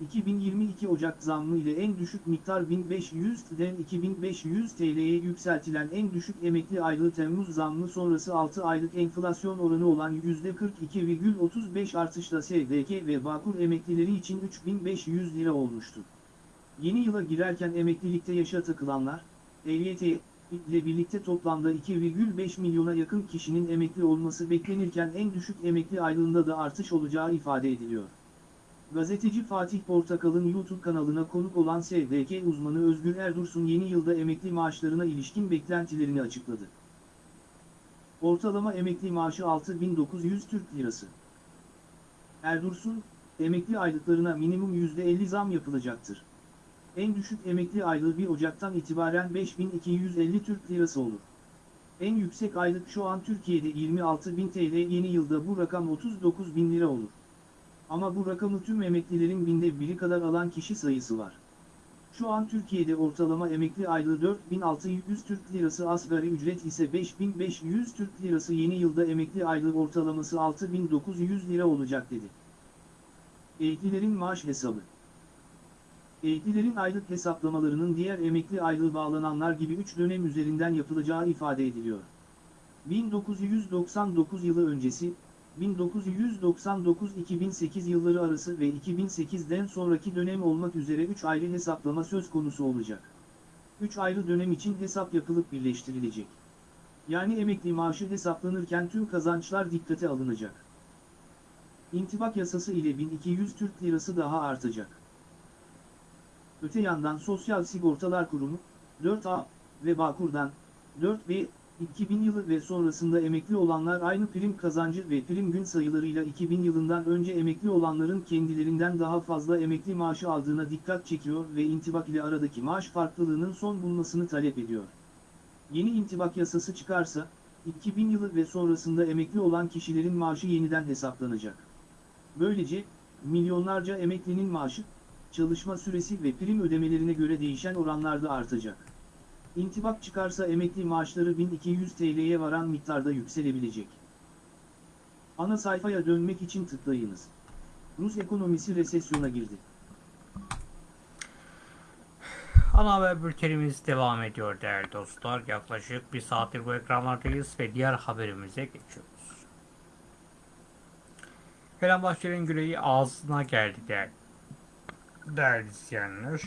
2022 Ocak zammı ile en düşük miktar 1500'den 2500 TL'ye yükseltilen en düşük emekli aylığı Temmuz zammı sonrası 6 aylık enflasyon oranı olan %42,35 artışla SDK ve Bağkur emeklileri için 3500 lira olmuştu. Yeni yıla girerken emeklilikte yaşa takılanlar, EYT ile birlikte toplamda 2,5 milyona yakın kişinin emekli olması beklenirken en düşük emekli aylığında da artış olacağı ifade ediliyor. Gazeteci Fatih Portakal'ın YouTube kanalına konuk olan SDK uzmanı Özgür Erdursun yeni yılda emekli maaşlarına ilişkin beklentilerini açıkladı. Ortalama emekli maaşı 6900 Türk Lirası. Erdursun, emekli aylıklarına minimum %50 zam yapılacaktır. En düşük emekli aylığı 1 Ocak'tan itibaren 5250 Türk Lirası olur. En yüksek aylık şu an Türkiye'de 26.000 TL yeni yılda bu rakam 39.000 lira olur. Ama bu rakamı tüm emeklilerin binde biri kadar alan kişi sayısı var. Şu an Türkiye'de ortalama emekli aylığı 4600 Türk Lirası asgari ücret ise 5500 Türk Lirası yeni yılda emekli aylığı ortalaması 6900 lira olacak dedi. Emeklilerin maaş hesabı Emeklilerin aylık hesaplamalarının diğer emekli aylığı bağlananlar gibi 3 dönem üzerinden yapılacağı ifade ediliyor. 1999 yılı öncesi, 1999-2008 yılları arası ve 2008'den sonraki dönem olmak üzere 3 ayrı hesaplama söz konusu olacak. 3 ayrı dönem için hesap yapılıp birleştirilecek. Yani emekli maaşı hesaplanırken tüm kazançlar dikkate alınacak. İntibak yasası ile 1200 Türk Lirası daha artacak. Öte yandan Sosyal Sigortalar Kurumu, 4A ve Bağkur'dan, 4B, 2000 yılı ve sonrasında emekli olanlar aynı prim kazancı ve prim gün sayılarıyla 2000 yılından önce emekli olanların kendilerinden daha fazla emekli maaşı aldığına dikkat çekiyor ve intibak ile aradaki maaş farklılığının son bulmasını talep ediyor. Yeni intibak yasası çıkarsa, 2000 yılı ve sonrasında emekli olan kişilerin maaşı yeniden hesaplanacak. Böylece, milyonlarca emeklinin maaşı, çalışma süresi ve prim ödemelerine göre değişen oranlarda artacak. İntibak çıkarsa emekli maaşları 1200 TL'ye varan miktarda yükselebilecek. Ana sayfaya dönmek için tıklayınız. Rus ekonomisi resesyona girdi. Ana haber bültenimiz devam ediyor değerli dostlar. Yaklaşık bir saattir bu ekranlardayız ve diğer haberimize geçiyoruz. Fenerbahçe'nin güreği ağzına geldi değerli, değerli izleyenler.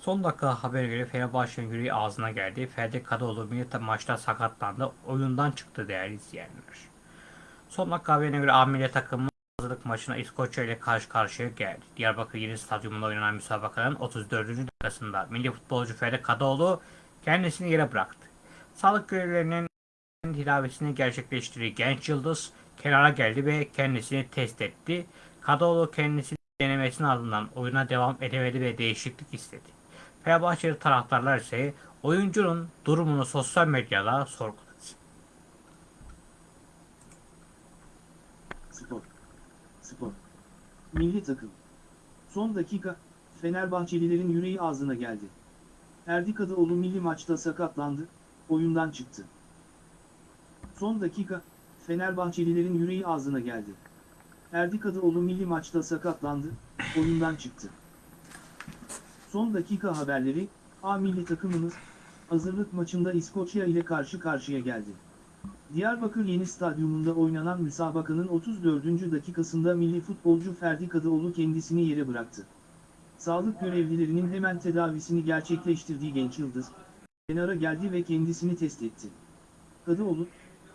Son dakika haberi göre Fenerbahçe'nin yüreği ağzına geldi. Ferdi Kadıoğlu milli maçta sakatlandı. Oyundan çıktı değerli izleyenler. Son dakika haberine göre A milli takımı hazırlık maçına İskoçya ile karşı karşıya geldi. Diyarbakır Yeni Stadyumunda oynanan müsabakanın 34. dakikasında milli futbolcu Ferdi Kadıoğlu kendisini yere bıraktı. Sağlık görevlilerinin tedavisini gerçekleştirdiği genç yıldız kenara geldi ve kendisini test etti. Kadıoğlu kendisini denemesinin ardından oyuna devam edemedi ve değişiklik istedi. Fenerbahçeli taraftarlar ise oyuncunun durumunu sosyal medyada sorguladı. Spor. Spor. Milli takım. Son dakika, Fenerbahçelilerin yüreği ağzına geldi. Erdi Kadıoğlu milli maçta sakatlandı, oyundan çıktı. Son dakika, Fenerbahçelilerin yüreği ağzına geldi. Erdi Kadıoğlu milli maçta sakatlandı, oyundan çıktı. Son dakika haberleri, A milli takımımız, hazırlık maçında İskoçya ile karşı karşıya geldi. Diyarbakır Yeni Stadyumunda oynanan müsabakanın 34. dakikasında milli futbolcu Ferdi Kadıoğlu kendisini yere bıraktı. Sağlık görevlilerinin hemen tedavisini gerçekleştirdiği genç yıldız, kenara geldi ve kendisini test etti. Kadıoğlu,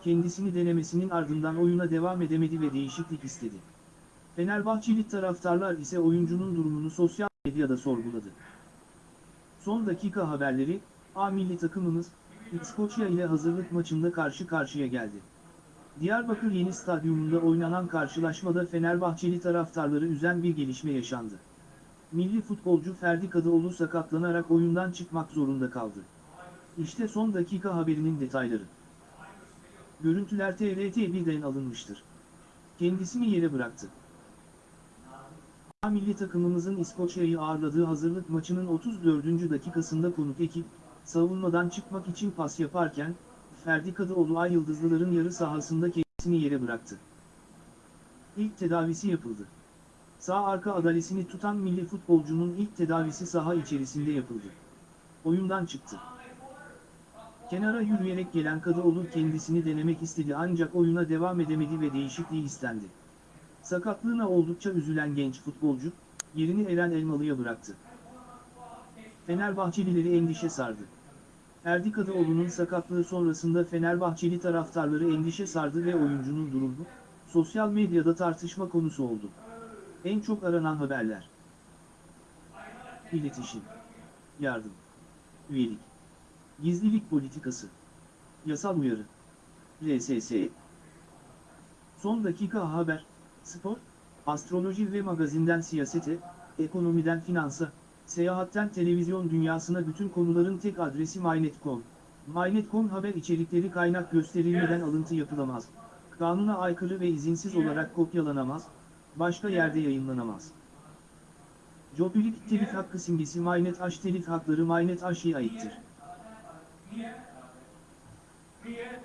kendisini denemesinin ardından oyuna devam edemedi ve değişiklik istedi. Fenerbahçeli taraftarlar ise oyuncunun durumunu sosyal medyada sorguladı. Son dakika haberleri, A milli takımımız, İskoçya ile hazırlık maçında karşı karşıya geldi. Diyarbakır Yeni Stadyumunda oynanan karşılaşmada Fenerbahçeli taraftarları üzen bir gelişme yaşandı. Milli futbolcu Ferdi Kadıoğlu sakatlanarak oyundan çıkmak zorunda kaldı. İşte son dakika haberinin detayları. Görüntüler TRT1'den alınmıştır. Kendisini yere bıraktı. Milli takımımızın İskoçya'yı ağırladığı hazırlık maçının 34. dakikasında konuk ekip, savunmadan çıkmak için pas yaparken, Ferdi Kadıoğlu Ay Yıldızlıların yarı sahasında kendisini yere bıraktı. İlk tedavisi yapıldı. Sağ arka adalesini tutan milli futbolcunun ilk tedavisi saha içerisinde yapıldı. Oyundan çıktı. Kenara yürüyerek gelen Kadıoğlu kendisini denemek istedi ancak oyuna devam edemedi ve değişikliği istendi. Sakatlığına oldukça üzülen genç futbolcu, yerini Eren Elmalı'ya bıraktı. Fenerbahçelileri endişe sardı. Erdi Kadıoğlu'nun sakatlığı sonrasında Fenerbahçeli taraftarları endişe sardı ve oyuncunun durumu, sosyal medyada tartışma konusu oldu. En çok aranan haberler. İletişim. Yardım. Üyelik. Gizlilik politikası. Yasal uyarı. RSS. Son dakika haber, spor, astroloji ve magazinden siyasete, ekonomiden finansa, seyahatten televizyon dünyasına bütün konuların tek adresi MyNet.com. MyNet.com haber içerikleri kaynak gösterilmeden alıntı yapılamaz. Kanuna aykırı ve izinsiz olarak kopyalanamaz, başka yerde yayınlanamaz. Jopilik telif hakkı simgesi MyNet H telif hakları MyNet H'ye aittir. Ve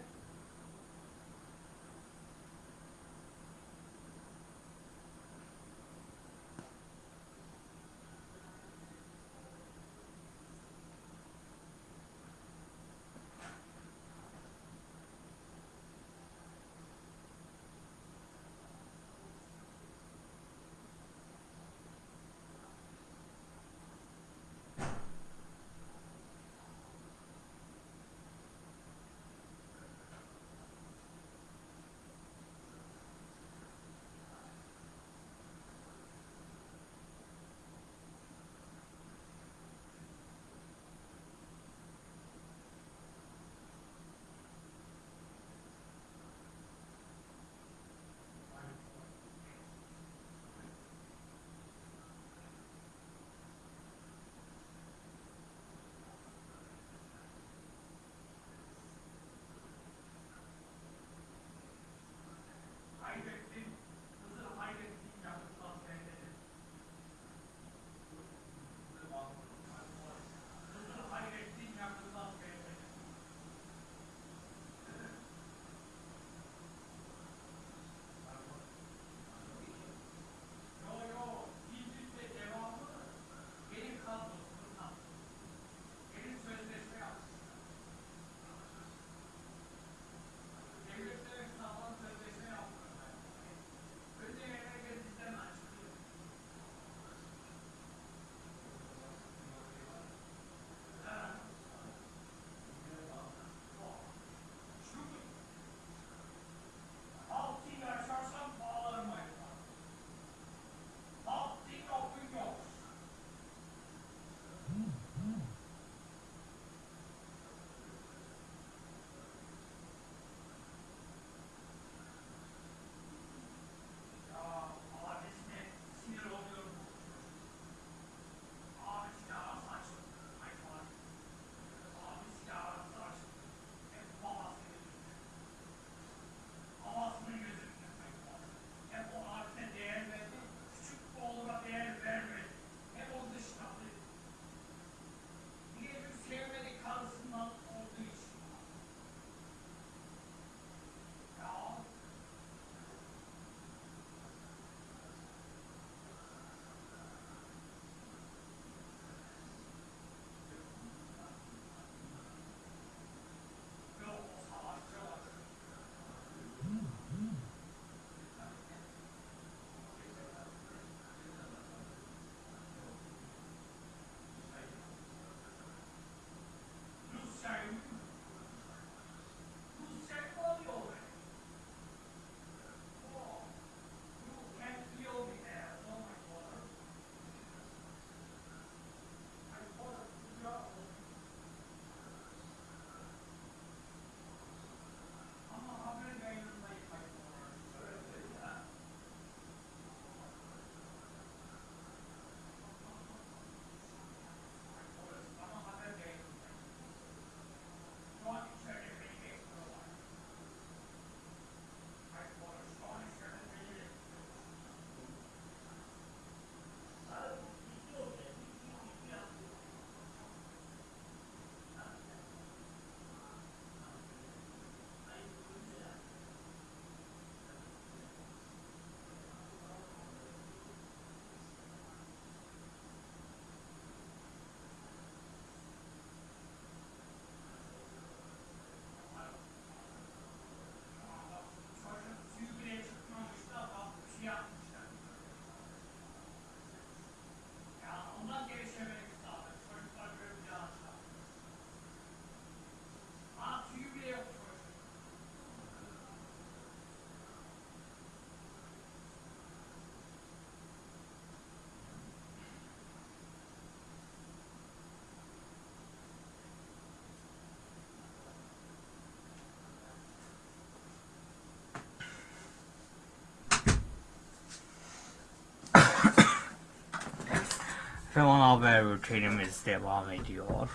ana haber bültenimiz devam ediyor.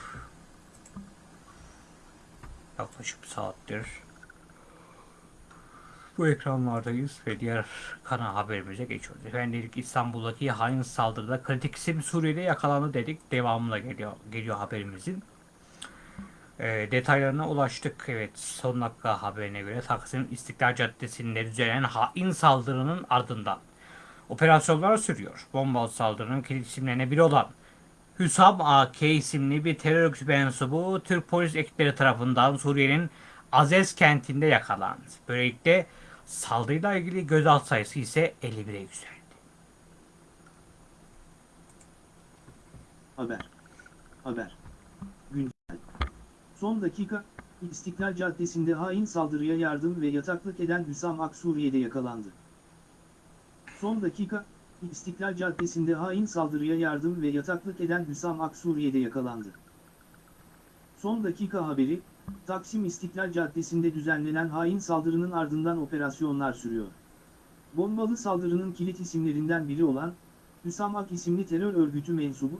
Yaklaşık saattir bu ekranlardayız ve diğer kana haberimize geçiyoruz. Efendim İstanbul'daki hain saldırıda kritik isim Suriye'de yakalandı dedik. Devamında geliyor, geliyor haberimizin. E, detaylarına ulaştık. Evet son dakika haberine göre Taksim İstiklal Caddesi'nde düzenlenen hain saldırının ardından operasyonlar sürüyor. Bombalı saldırının kilit isimlerine biri olan Hüsam AK isimli bir terör örgütü mensubu Türk polis ekipleri tarafından Suriye'nin Azez kentinde yakalandı. Böylelikle saldırıyla ilgili gözaltı sayısı ise 51'e yükseldi. Haber. Haber. Güncel. Son dakika, İstiklal Caddesi'nde hain saldırıya yardım ve yataklık eden Hüsam Ak Suriye'de yakalandı. Son dakika, İstiklal Caddesi'nde hain saldırıya yardım ve yataklık eden Hüsam Ak Suriye'de yakalandı. Son dakika haberi, Taksim İstiklal Caddesi'nde düzenlenen hain saldırının ardından operasyonlar sürüyor. Bombalı saldırının kilit isimlerinden biri olan, Hüsam Ak isimli terör örgütü mensubu,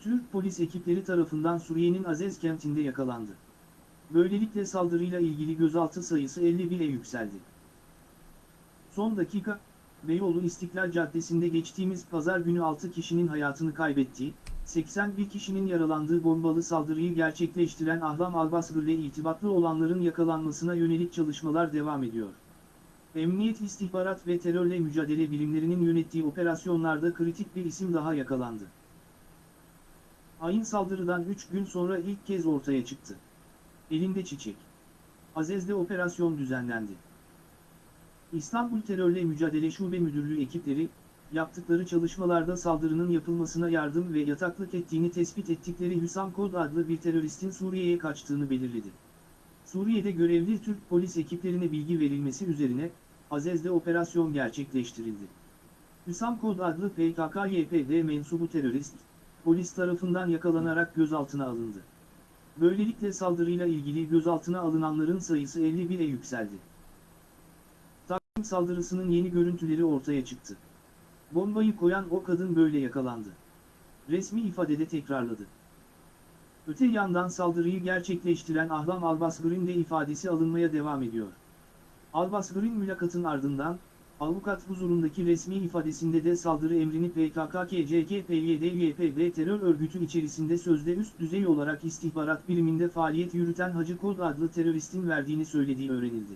Türk polis ekipleri tarafından Suriye'nin Azez kentinde yakalandı. Böylelikle saldırıyla ilgili gözaltı sayısı 51'e yükseldi. Son dakika, Beyoğlu İstiklal Caddesi'nde geçtiğimiz pazar günü 6 kişinin hayatını kaybettiği, 81 kişinin yaralandığı bombalı saldırıyı gerçekleştiren Ahlam Albasgır ile irtibatlı olanların yakalanmasına yönelik çalışmalar devam ediyor. Emniyet İstihbarat ve Terörle Mücadele Birimlerinin yönettiği operasyonlarda kritik bir isim daha yakalandı. Hain saldırıdan 3 gün sonra ilk kez ortaya çıktı. Elinde çiçek. Azez'de operasyon düzenlendi. İstanbul Terörle Mücadele Şube Müdürlüğü ekipleri, yaptıkları çalışmalarda saldırının yapılmasına yardım ve yataklık ettiğini tespit ettikleri Hüsam Kod adlı bir teröristin Suriye'ye kaçtığını belirledi. Suriye'de görevli Türk polis ekiplerine bilgi verilmesi üzerine, Azez'de operasyon gerçekleştirildi. Hüsam Kod adlı PKK-YPG mensubu terörist, polis tarafından yakalanarak gözaltına alındı. Böylelikle saldırıyla ilgili gözaltına alınanların sayısı 51'e yükseldi. Saldırısının yeni görüntüleri ortaya çıktı. Bombayı koyan o kadın böyle yakalandı. Resmi ifadede tekrarladı. Öte yandan saldırıyı gerçekleştiren Ahlam Albasgır'ın de ifadesi alınmaya devam ediyor. Albasgır'ın mülakatın ardından, avukat huzurundaki resmi ifadesinde de saldırı emrini PKK-KCK-PYD-YPG terör örgütü içerisinde sözde üst düzey olarak istihbarat biriminde faaliyet yürüten Hacı Kod adlı teröristin verdiğini söylediği öğrenildi.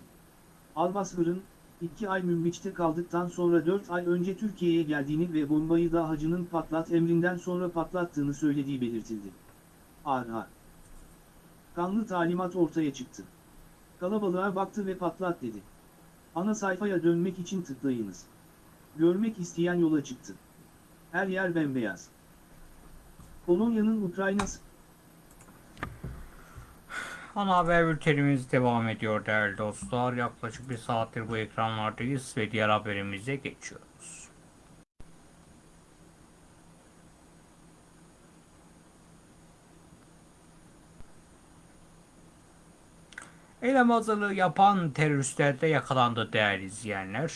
Albasgır'ın, 2 ay Münbiç'te kaldıktan sonra 4 ay önce Türkiye'ye geldiğini ve bombayı da hacının patlat emrinden sonra patlattığını söylediği belirtildi. Arha. Kanlı talimat ortaya çıktı. Kalabalığa baktı ve patlat dedi. Ana sayfaya dönmek için tıklayınız. Görmek isteyen yola çıktı. Her yer bembeyaz. Polonya'nın Ukrayna'sı Ana haber bültenimiz devam ediyor değerli dostlar. Yaklaşık bir saattir bu ekranlardayız ve diğer haberimize geçiyoruz. Eylem hazırlığı yapan teröristler de yakalandı değerli izleyenler.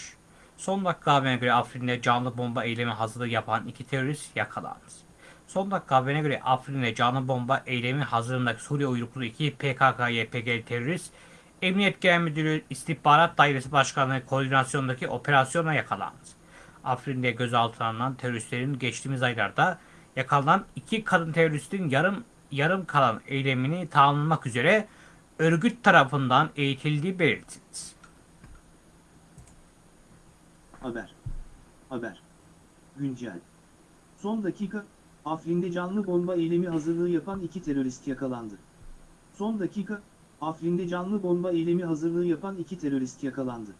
Son dakika haberine göre Afrin'de canlı bomba eylemi hazırlığı yapan iki terörist yakalandı. Son dakika haberine göre Afrin'de canlı bomba eylemi hazırlığındaki Suriye uyruklu iki PKK-YPG terörist Emniyet Genel Müdürlüğü İstihbarat Dairesi Başkanlığı koordinasyonundaki operasyona yakalandı. Afrin'de gözaltına alınan teröristlerin geçtiğimiz aylarda yakalanan iki kadın teröristin yarım yarım kalan eylemini tamamlamak üzere örgüt tarafından eğitildiği belirtildi. Haber. Haber. Güncel. Son dakika, Afrin'de canlı bomba eylemi hazırlığı yapan iki terörist yakalandı. Son dakika, Afrin'de canlı bomba eylemi hazırlığı yapan iki terörist yakalandı.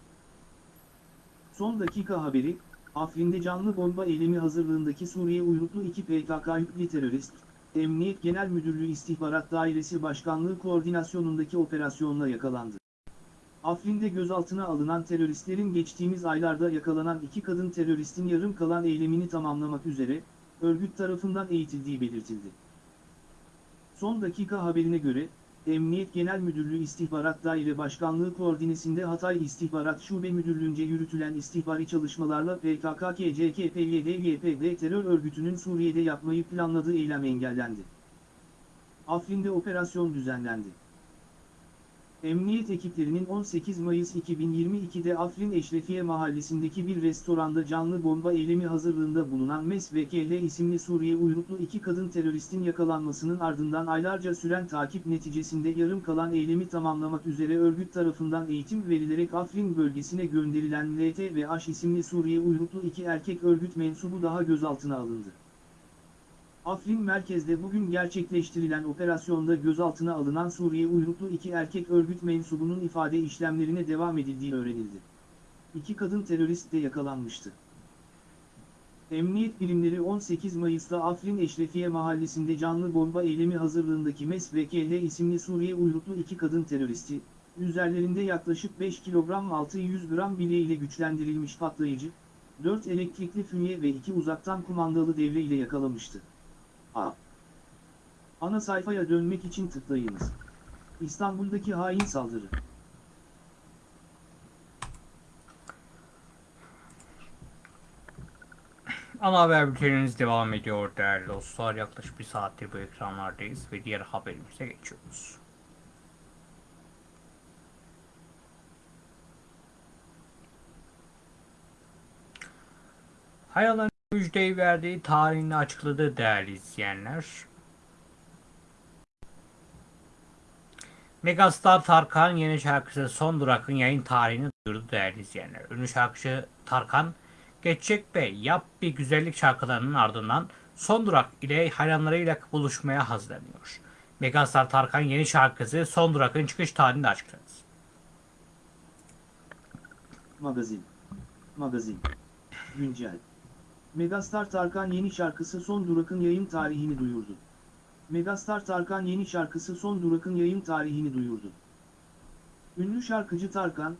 Son dakika haberi, Afrin'de canlı bomba eylemi hazırlığındaki Suriye uyruklu iki PKK yüklü terörist, Emniyet Genel Müdürlüğü İstihbarat Dairesi Başkanlığı koordinasyonundaki operasyonla yakalandı. Afrin'de gözaltına alınan teröristlerin geçtiğimiz aylarda yakalanan iki kadın teröristin yarım kalan eylemini tamamlamak üzere, örgüt tarafından eğitildiği belirtildi. Son dakika haberine göre, Emniyet Genel Müdürlüğü İstihbarat Daire Başkanlığı koordinesinde Hatay İstihbarat Şube Müdürlüğü'nce yürütülen istihbari çalışmalarla PKK-KCK-PYD-YPG terör örgütünün Suriye'de yapmayı planladığı eylem engellendi. Afrin'de operasyon düzenlendi. Emniyet ekiplerinin 18 Mayıs 2022'de Afrin Eşrefiye mahallesindeki bir restoranda canlı bomba eylemi hazırlığında bulunan MES ve KL isimli Suriye uyruklu iki kadın teröristin yakalanmasının ardından aylarca süren takip neticesinde yarım kalan eylemi tamamlamak üzere örgüt tarafından eğitim verilerek Afrin bölgesine gönderilen LT ve H isimli Suriye uyruklu iki erkek örgüt mensubu daha gözaltına alındı. Afrin merkezde bugün gerçekleştirilen operasyonda gözaltına alınan Suriye uyruklu iki erkek örgüt mensubunun ifade işlemlerine devam edildiği öğrenildi. İki kadın terörist de yakalanmıştı. Emniyet birimleri 18 Mayıs'ta Afrin Eşrefiye mahallesinde canlı bomba eylemi hazırlığındaki KL isimli Suriye uyruklu iki kadın teröristi, üzerlerinde yaklaşık 5 kilogram 600 gram bilye ile güçlendirilmiş patlayıcı, 4 elektrikli fünye ve 2 uzaktan kumandalı devre ile yakalamıştı. A. Ana sayfaya dönmek için tıklayınız. İstanbul'daki hain saldırı. Ana haber bültenimiz devam ediyor değerli dostlar. Yaklaşık bir saattir bu ekranlardayız ve diğer haberimize geçiyoruz. Hayal'ın müjdeyi verdiği tarihini açıkladı değerli izleyenler. Megastar Tarkan yeni şarkısı Son Durak'ın yayın tarihini duyurdu değerli izleyenler. Ünlü şarkıcı Tarkan, Geçecek ve Yap Bir Güzellik şarkılarının ardından Son Durak ile hayranlarıyla buluşmaya hazırlanıyor. Megastar Tarkan yeni şarkısı Son Durak'ın çıkış tarihini açıkladı. Magazin. Magazin. Güncel. Megastar Tarkan yeni şarkısı Son Durak'ın yayın tarihini duyurdu. Megastar Tarkan yeni şarkısı Son Durak'ın yayın tarihini duyurdu. Ünlü şarkıcı Tarkan,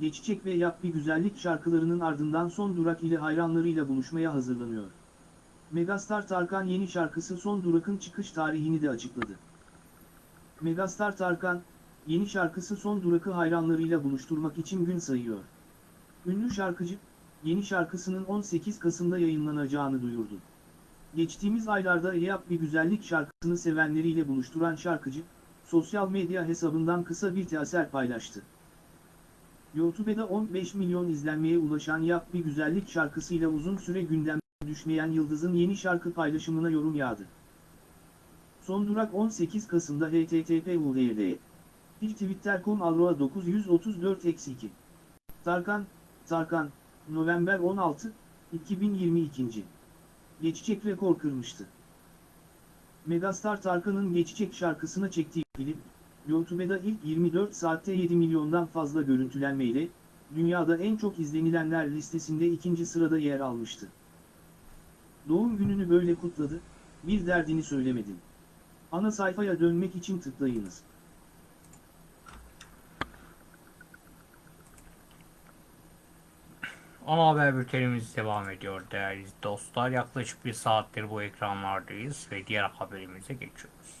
Geçecek ve Yap Bir Güzellik şarkılarının ardından Son Durak ile hayranlarıyla buluşmaya hazırlanıyor. Megastar Tarkan yeni şarkısı Son Durak'ın çıkış tarihini de açıkladı. Megastar Tarkan, yeni şarkısı Son Durak'ı hayranlarıyla buluşturmak için gün sayıyor. Ünlü şarkıcı, yeni şarkısının 18 Kasım'da yayınlanacağını duyurdu. Geçtiğimiz aylarda Yap Bir Güzellik şarkısını sevenleriyle buluşturan şarkıcı, sosyal medya hesabından kısa bir teaser paylaştı. YouTube'da 15 milyon izlenmeye ulaşan Yap Bir Güzellik şarkısıyla uzun süre gündemde düşmeyen Yıldız'ın yeni şarkı paylaşımına yorum yağdı. Son durak 18 Kasım'da http uğrd. Bir twitter.com alroa 934 2 Tarkan, Tarkan, November 16, 2022. Geçecek rekor kırmıştı. Megastar Tarkan'ın Geçecek şarkısına çektiği klip, YouTube'da ilk 24 saatte 7 milyondan fazla görüntülenmeyle, dünyada en çok izlenilenler listesinde ikinci sırada yer almıştı. Doğum gününü böyle kutladı, bir derdini söylemedim. Ana sayfaya dönmek için tıklayınız. Ana haber bültenimiz devam ediyor değerli dostlar. Yaklaşık bir saattir bu ekranlardayız ve diğer haberimize geçiyoruz.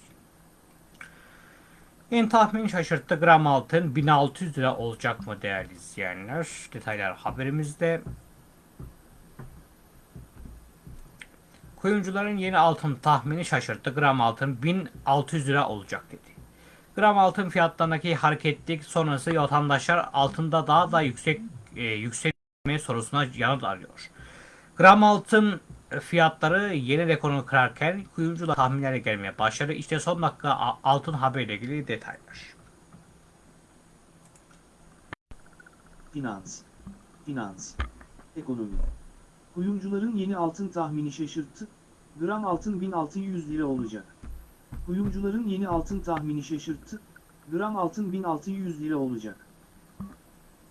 En tahmin şaşırttı gram altın 1600 lira olacak mı değerli izleyenler? Detaylar haberimizde. Kuyumcuların yeni altın tahmini şaşırttı. Gram altın 1600 lira olacak dedi. Gram altın fiyatlarındaki hareketlilik sonrası vatandaşlar altında daha da yüksek e, yüksek sorusuna yanıt arıyor. Gram altın fiyatları yeni rekorunu kırarken kuyumcular tahminlerle gelmeye başladı. İşte son dakika altın haberiyle ilgili detaylar. Finans. Finans. Ekonomi. Kuyumcuların yeni altın tahmini şaşırttı. Gram altın 1600 lira olacak. Kuyumcuların yeni altın tahmini şaşırttı. Gram altın 1600 lira olacak.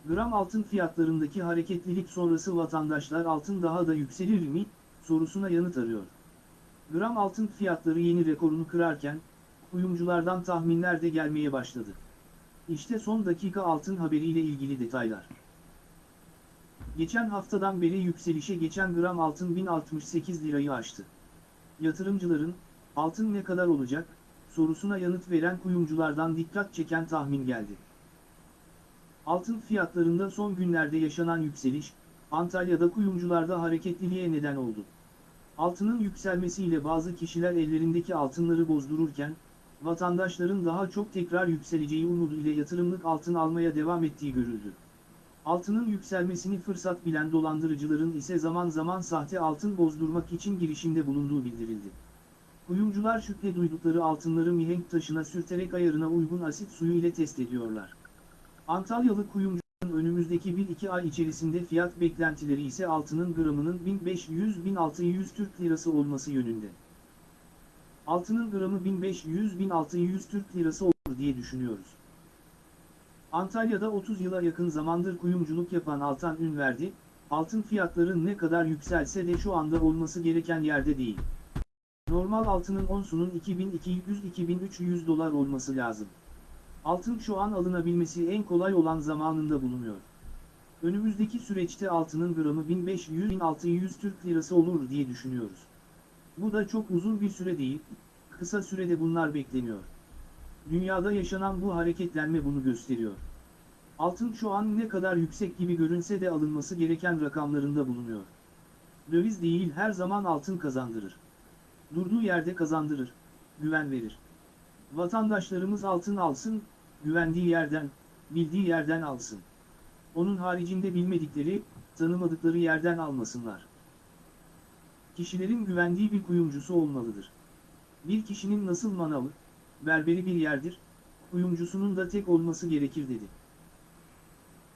Gram altın fiyatlarındaki hareketlilik sonrası vatandaşlar altın daha da yükselir mi, sorusuna yanıt arıyor. Gram altın fiyatları yeni rekorunu kırarken, kuyumculardan tahminler de gelmeye başladı. İşte son dakika altın haberiyle ilgili detaylar. Geçen haftadan beri yükselişe geçen gram altın 1068 lirayı aştı. Yatırımcıların, altın ne kadar olacak, sorusuna yanıt veren kuyumculardan dikkat çeken tahmin geldi. Altın fiyatlarında son günlerde yaşanan yükseliş, Antalya'da kuyumcularda hareketliliğe neden oldu. Altının yükselmesiyle bazı kişiler ellerindeki altınları bozdururken, vatandaşların daha çok tekrar yükseleceği umudu ile yatırımlık altın almaya devam ettiği görüldü. Altının yükselmesini fırsat bilen dolandırıcıların ise zaman zaman sahte altın bozdurmak için girişimde bulunduğu bildirildi. Kuyumcular şüphe duydukları altınları mihenk taşına sürterek ayarına uygun asit suyu ile test ediyorlar. Antalyalı kuyumcunun önümüzdeki 1-2 ay içerisinde fiyat beklentileri ise altının gramının 1500-1600 Türk Lirası olması yönünde. Altının gramı 1500-1600 Türk Lirası olur diye düşünüyoruz. Antalya'da 30 yıla yakın zamandır kuyumculuk yapan Altan Ünverdi, altın fiyatları ne kadar yükselse de şu anda olması gereken yerde değil. Normal altının onsunun 2200-2300 dolar olması lazım. Altın şu an alınabilmesi en kolay olan zamanında bulunuyor. Önümüzdeki süreçte altının gramı 1500-1600 Türk Lirası olur diye düşünüyoruz. Bu da çok uzun bir süre değil, kısa sürede bunlar bekleniyor. Dünyada yaşanan bu hareketlenme bunu gösteriyor. Altın şu an ne kadar yüksek gibi görünse de alınması gereken rakamlarında bulunuyor. Döviz değil her zaman altın kazandırır. Durduğu yerde kazandırır, güven verir. Vatandaşlarımız altın alsın, güvendiği yerden, bildiği yerden alsın. Onun haricinde bilmedikleri, tanımadıkları yerden almasınlar. Kişilerin güvendiği bir kuyumcusu olmalıdır. Bir kişinin nasıl manavı, berberi bir yerdir, kuyumcusunun da tek olması gerekir dedi.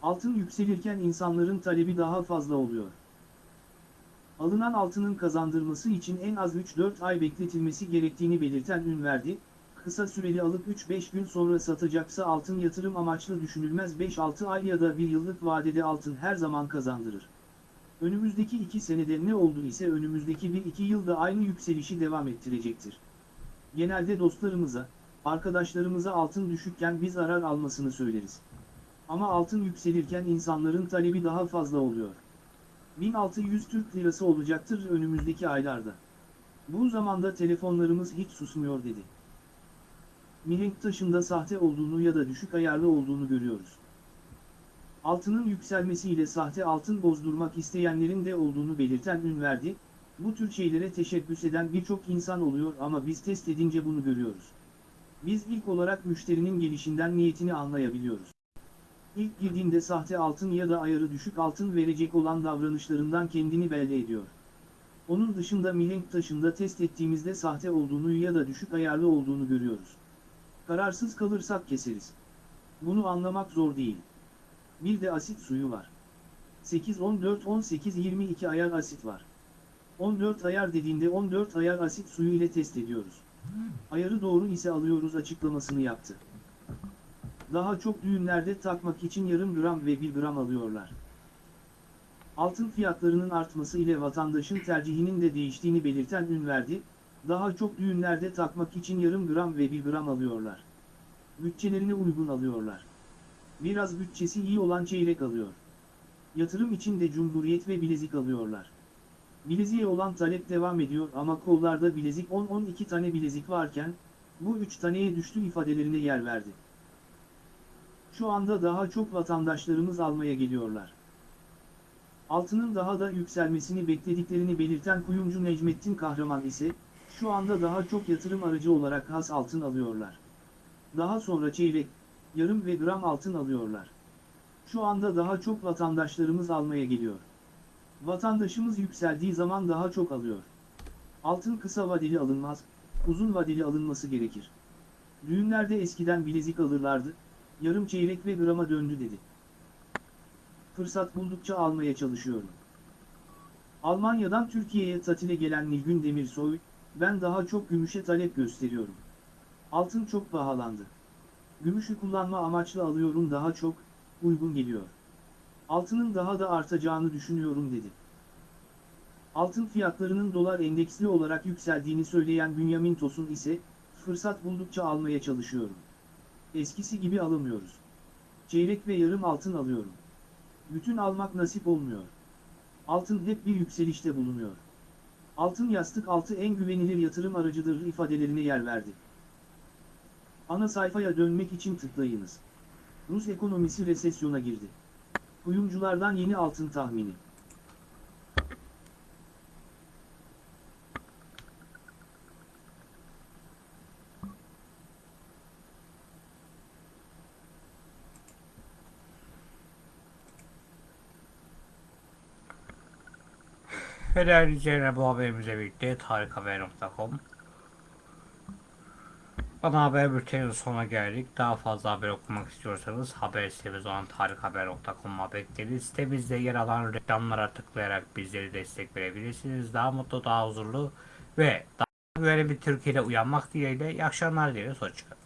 Altın yükselirken insanların talebi daha fazla oluyor. Alınan altının kazandırması için en az 3-4 ay bekletilmesi gerektiğini belirten Ünverdi, kısa süreli alıp 3-5 gün sonra satacaksa altın yatırım amaçlı düşünülmez 5-6 ay ya da bir yıllık vadede altın her zaman kazandırır. Önümüzdeki 2 senede ne oldu ise önümüzdeki 1-2 yılda aynı yükselişi devam ettirecektir. Genelde dostlarımıza, arkadaşlarımıza altın düşükken biz zarar almasını söyleriz. Ama altın yükselirken insanların talebi daha fazla oluyor. 1600 Türk Lirası olacaktır önümüzdeki aylarda. Bu zamanda telefonlarımız hiç susmuyor dedi. Mihenk taşında sahte olduğunu ya da düşük ayarlı olduğunu görüyoruz. Altının yükselmesiyle sahte altın bozdurmak isteyenlerin de olduğunu belirten Ünverdi, bu tür şeylere teşebbüs eden birçok insan oluyor ama biz test edince bunu görüyoruz. Biz ilk olarak müşterinin gelişinden niyetini anlayabiliyoruz. İlk girdiğinde sahte altın ya da ayarı düşük altın verecek olan davranışlarından kendini belli ediyor. Onun dışında mihenk taşında test ettiğimizde sahte olduğunu ya da düşük ayarlı olduğunu görüyoruz. Kararsız kalırsak keseriz. Bunu anlamak zor değil. Bir de asit suyu var. 8, 14, 18, 22 ayar asit var. 14 ayar dediğinde 14 ayar asit suyu ile test ediyoruz. Ayarı doğru ise alıyoruz açıklamasını yaptı. Daha çok düğünlerde takmak için yarım gram ve 1 gram alıyorlar. Altın fiyatlarının artması ile vatandaşın tercihinin de değiştiğini belirten Ünverdi, daha çok düğünlerde takmak için yarım gram ve 1 gram alıyorlar. Bütçelerine uygun alıyorlar. Biraz bütçesi iyi olan çeyrek alıyor. Yatırım için de cumhuriyet ve bilezik alıyorlar. Bileziğe olan talep devam ediyor ama kollarda bilezik 10-12 tane bilezik varken, bu 3 taneye düştü ifadelerine yer verdi. Şu anda daha çok vatandaşlarımız almaya geliyorlar. Altının daha da yükselmesini beklediklerini belirten kuyumcu Necmettin Kahraman ise, şu anda daha çok yatırım aracı olarak has altın alıyorlar. Daha sonra çeyrek, yarım ve gram altın alıyorlar. Şu anda daha çok vatandaşlarımız almaya geliyor. Vatandaşımız yükseldiği zaman daha çok alıyor. Altın kısa vadeli alınmaz, uzun vadeli alınması gerekir. Düğünlerde eskiden bilezik alırlardı, yarım çeyrek ve grama döndü dedi. Fırsat buldukça almaya çalışıyorum. Almanya'dan Türkiye'ye tatile gelen Nilgün Demirsoy, ben daha çok gümüşe talep gösteriyorum. Altın çok pahalandı. Gümüşü kullanma amaçlı alıyorum daha çok, uygun geliyor. Altının daha da artacağını düşünüyorum dedi. Altın fiyatlarının dolar endeksli olarak yükseldiğini söyleyen Bünyamin Tosun ise, fırsat buldukça almaya çalışıyorum. Eskisi gibi alamıyoruz. Çeyrek ve yarım altın alıyorum. Bütün almak nasip olmuyor. Altın hep bir yükselişte bulunuyor. Altın yastık altı en güvenilir yatırım aracıdır ifadelerine yer verdi. Ana sayfaya dönmek için tıklayınız. Rus ekonomisi resesyona girdi. Kuyumculardan yeni altın tahmini. Ve değerli izleyenler bu haberimizle birlikte tarikhaber.com Ana haber bülteninin sonuna geldik. Daha fazla haber okumak istiyorsanız haber sitemiz olan tarikhaber.com'a bekleriz. Sitemizde yer alan reklamlara tıklayarak bizleri destek verebilirsiniz. Daha mutlu, daha huzurlu ve daha güvenli bir Türkiye'de uyanmak dileğiyle iyi akşamlar dileriz. Hoşçakalın.